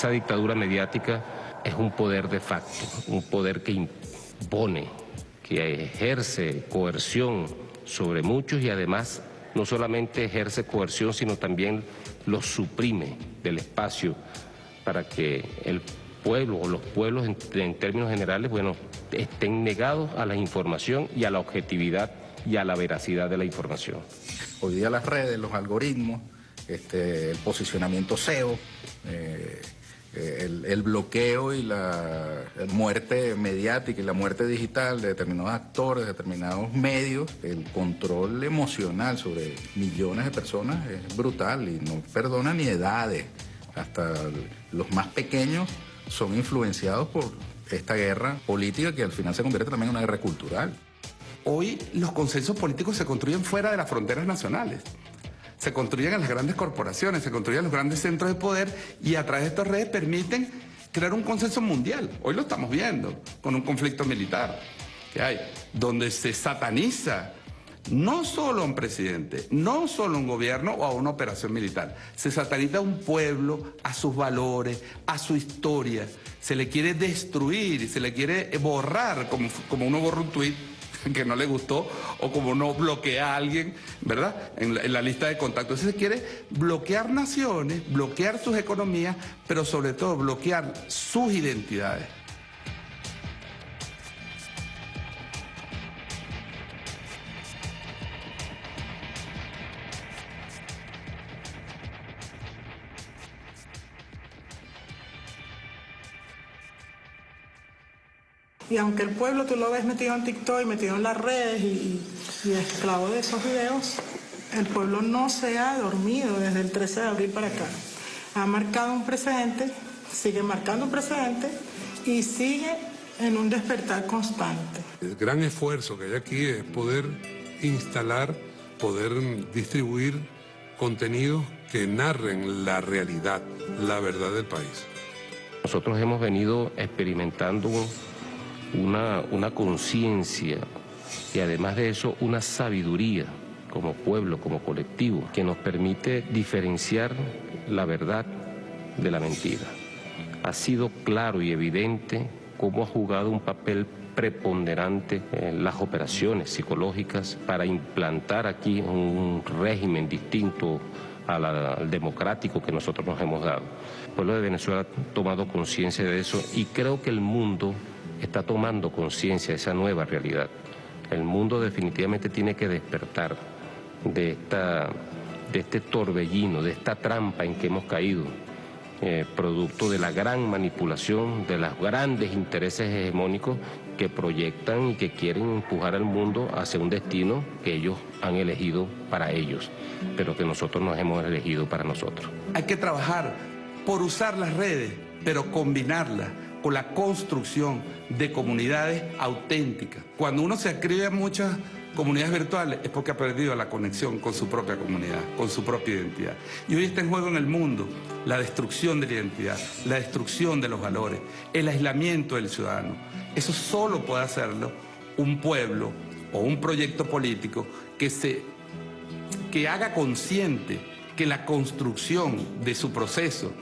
Speaker 31: Esa dictadura mediática es un poder de facto, un poder que impone, que ejerce coerción sobre muchos y además no solamente ejerce coerción, sino también lo suprime del espacio para que el pueblo o los pueblos en, términos generales, bueno, estén negados a la información y a la objetividad y a la veracidad de la información.
Speaker 11: Hoy día las redes, los algoritmos, este, el posicionamiento SEO, eh, el, bloqueo y la muerte mediática y la muerte digital de determinados actores, de determinados medios, el control emocional sobre millones de personas es brutal y no perdona ni edades. Hasta los más pequeños son influenciados por esta guerra política que al final se convierte también en una guerra cultural.
Speaker 58: Hoy los consensos políticos se construyen fuera de las fronteras nacionales. Se construyen en las grandes corporaciones, se construyen en los grandes centros de poder y a través de estas redes permiten crear un consenso mundial. Hoy lo estamos viendo con un conflicto militar que hay, donde se sataniza no solo a un presidente, no solo a un gobierno o a una operación militar. Se sataniza a un pueblo, a sus valores, a su historia. Se le quiere destruir se le quiere borrar como, como uno borra un tuit que no le gustó o como uno bloquea a alguien, ¿verdad? En la, lista de contactos. Se quiere bloquear naciones, bloquear sus economías, pero sobre todo bloquear sus identidades.
Speaker 54: Y aunque el pueblo tú lo ves metido en TikTok y metido en las redes y, esclavo de esos videos, el pueblo no se ha dormido desde el 13 de abril para acá. Ha marcado un precedente, sigue marcando un precedente y sigue en un despertar constante.
Speaker 59: El gran esfuerzo que hay aquí es poder instalar, poder distribuir contenidos que narren la realidad, la verdad del país.
Speaker 31: Nosotros hemos venido experimentando una, conciencia y además de eso una sabiduría como pueblo, como colectivo, que nos permite diferenciar la verdad de la mentira. Ha sido claro y evidente cómo ha jugado un papel preponderante las operaciones psicológicas para implantar aquí un régimen distinto al democrático que nosotros nos hemos dado. El pueblo de Venezuela ha tomado conciencia de eso y creo que el mundo está tomando conciencia de esa nueva realidad. El mundo definitivamente tiene que despertar de, esta, de este torbellino, de esta trampa en que hemos caído, eh, producto de la gran manipulación, de los grandes intereses hegemónicos que proyectan y que quieren empujar al mundo hacia un destino que ellos han elegido para ellos, pero que nosotros nos hemos elegido para nosotros.
Speaker 58: Hay que trabajar por usar las redes, pero combinarlas con la construcción de comunidades auténticas. Cuando uno se escribe en muchas comunidades virtuales es porque ha perdido la conexión con su propia comunidad, con su propia identidad. Y hoy está en juego en el mundo la destrucción de la identidad, la destrucción de los valores, el aislamiento del ciudadano. Eso solo puede hacerlo un pueblo o un proyecto político que, se, que haga consciente que la construcción de su proceso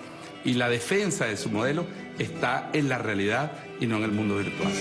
Speaker 58: y la defensa de su modelo está en la realidad y no en el mundo virtual.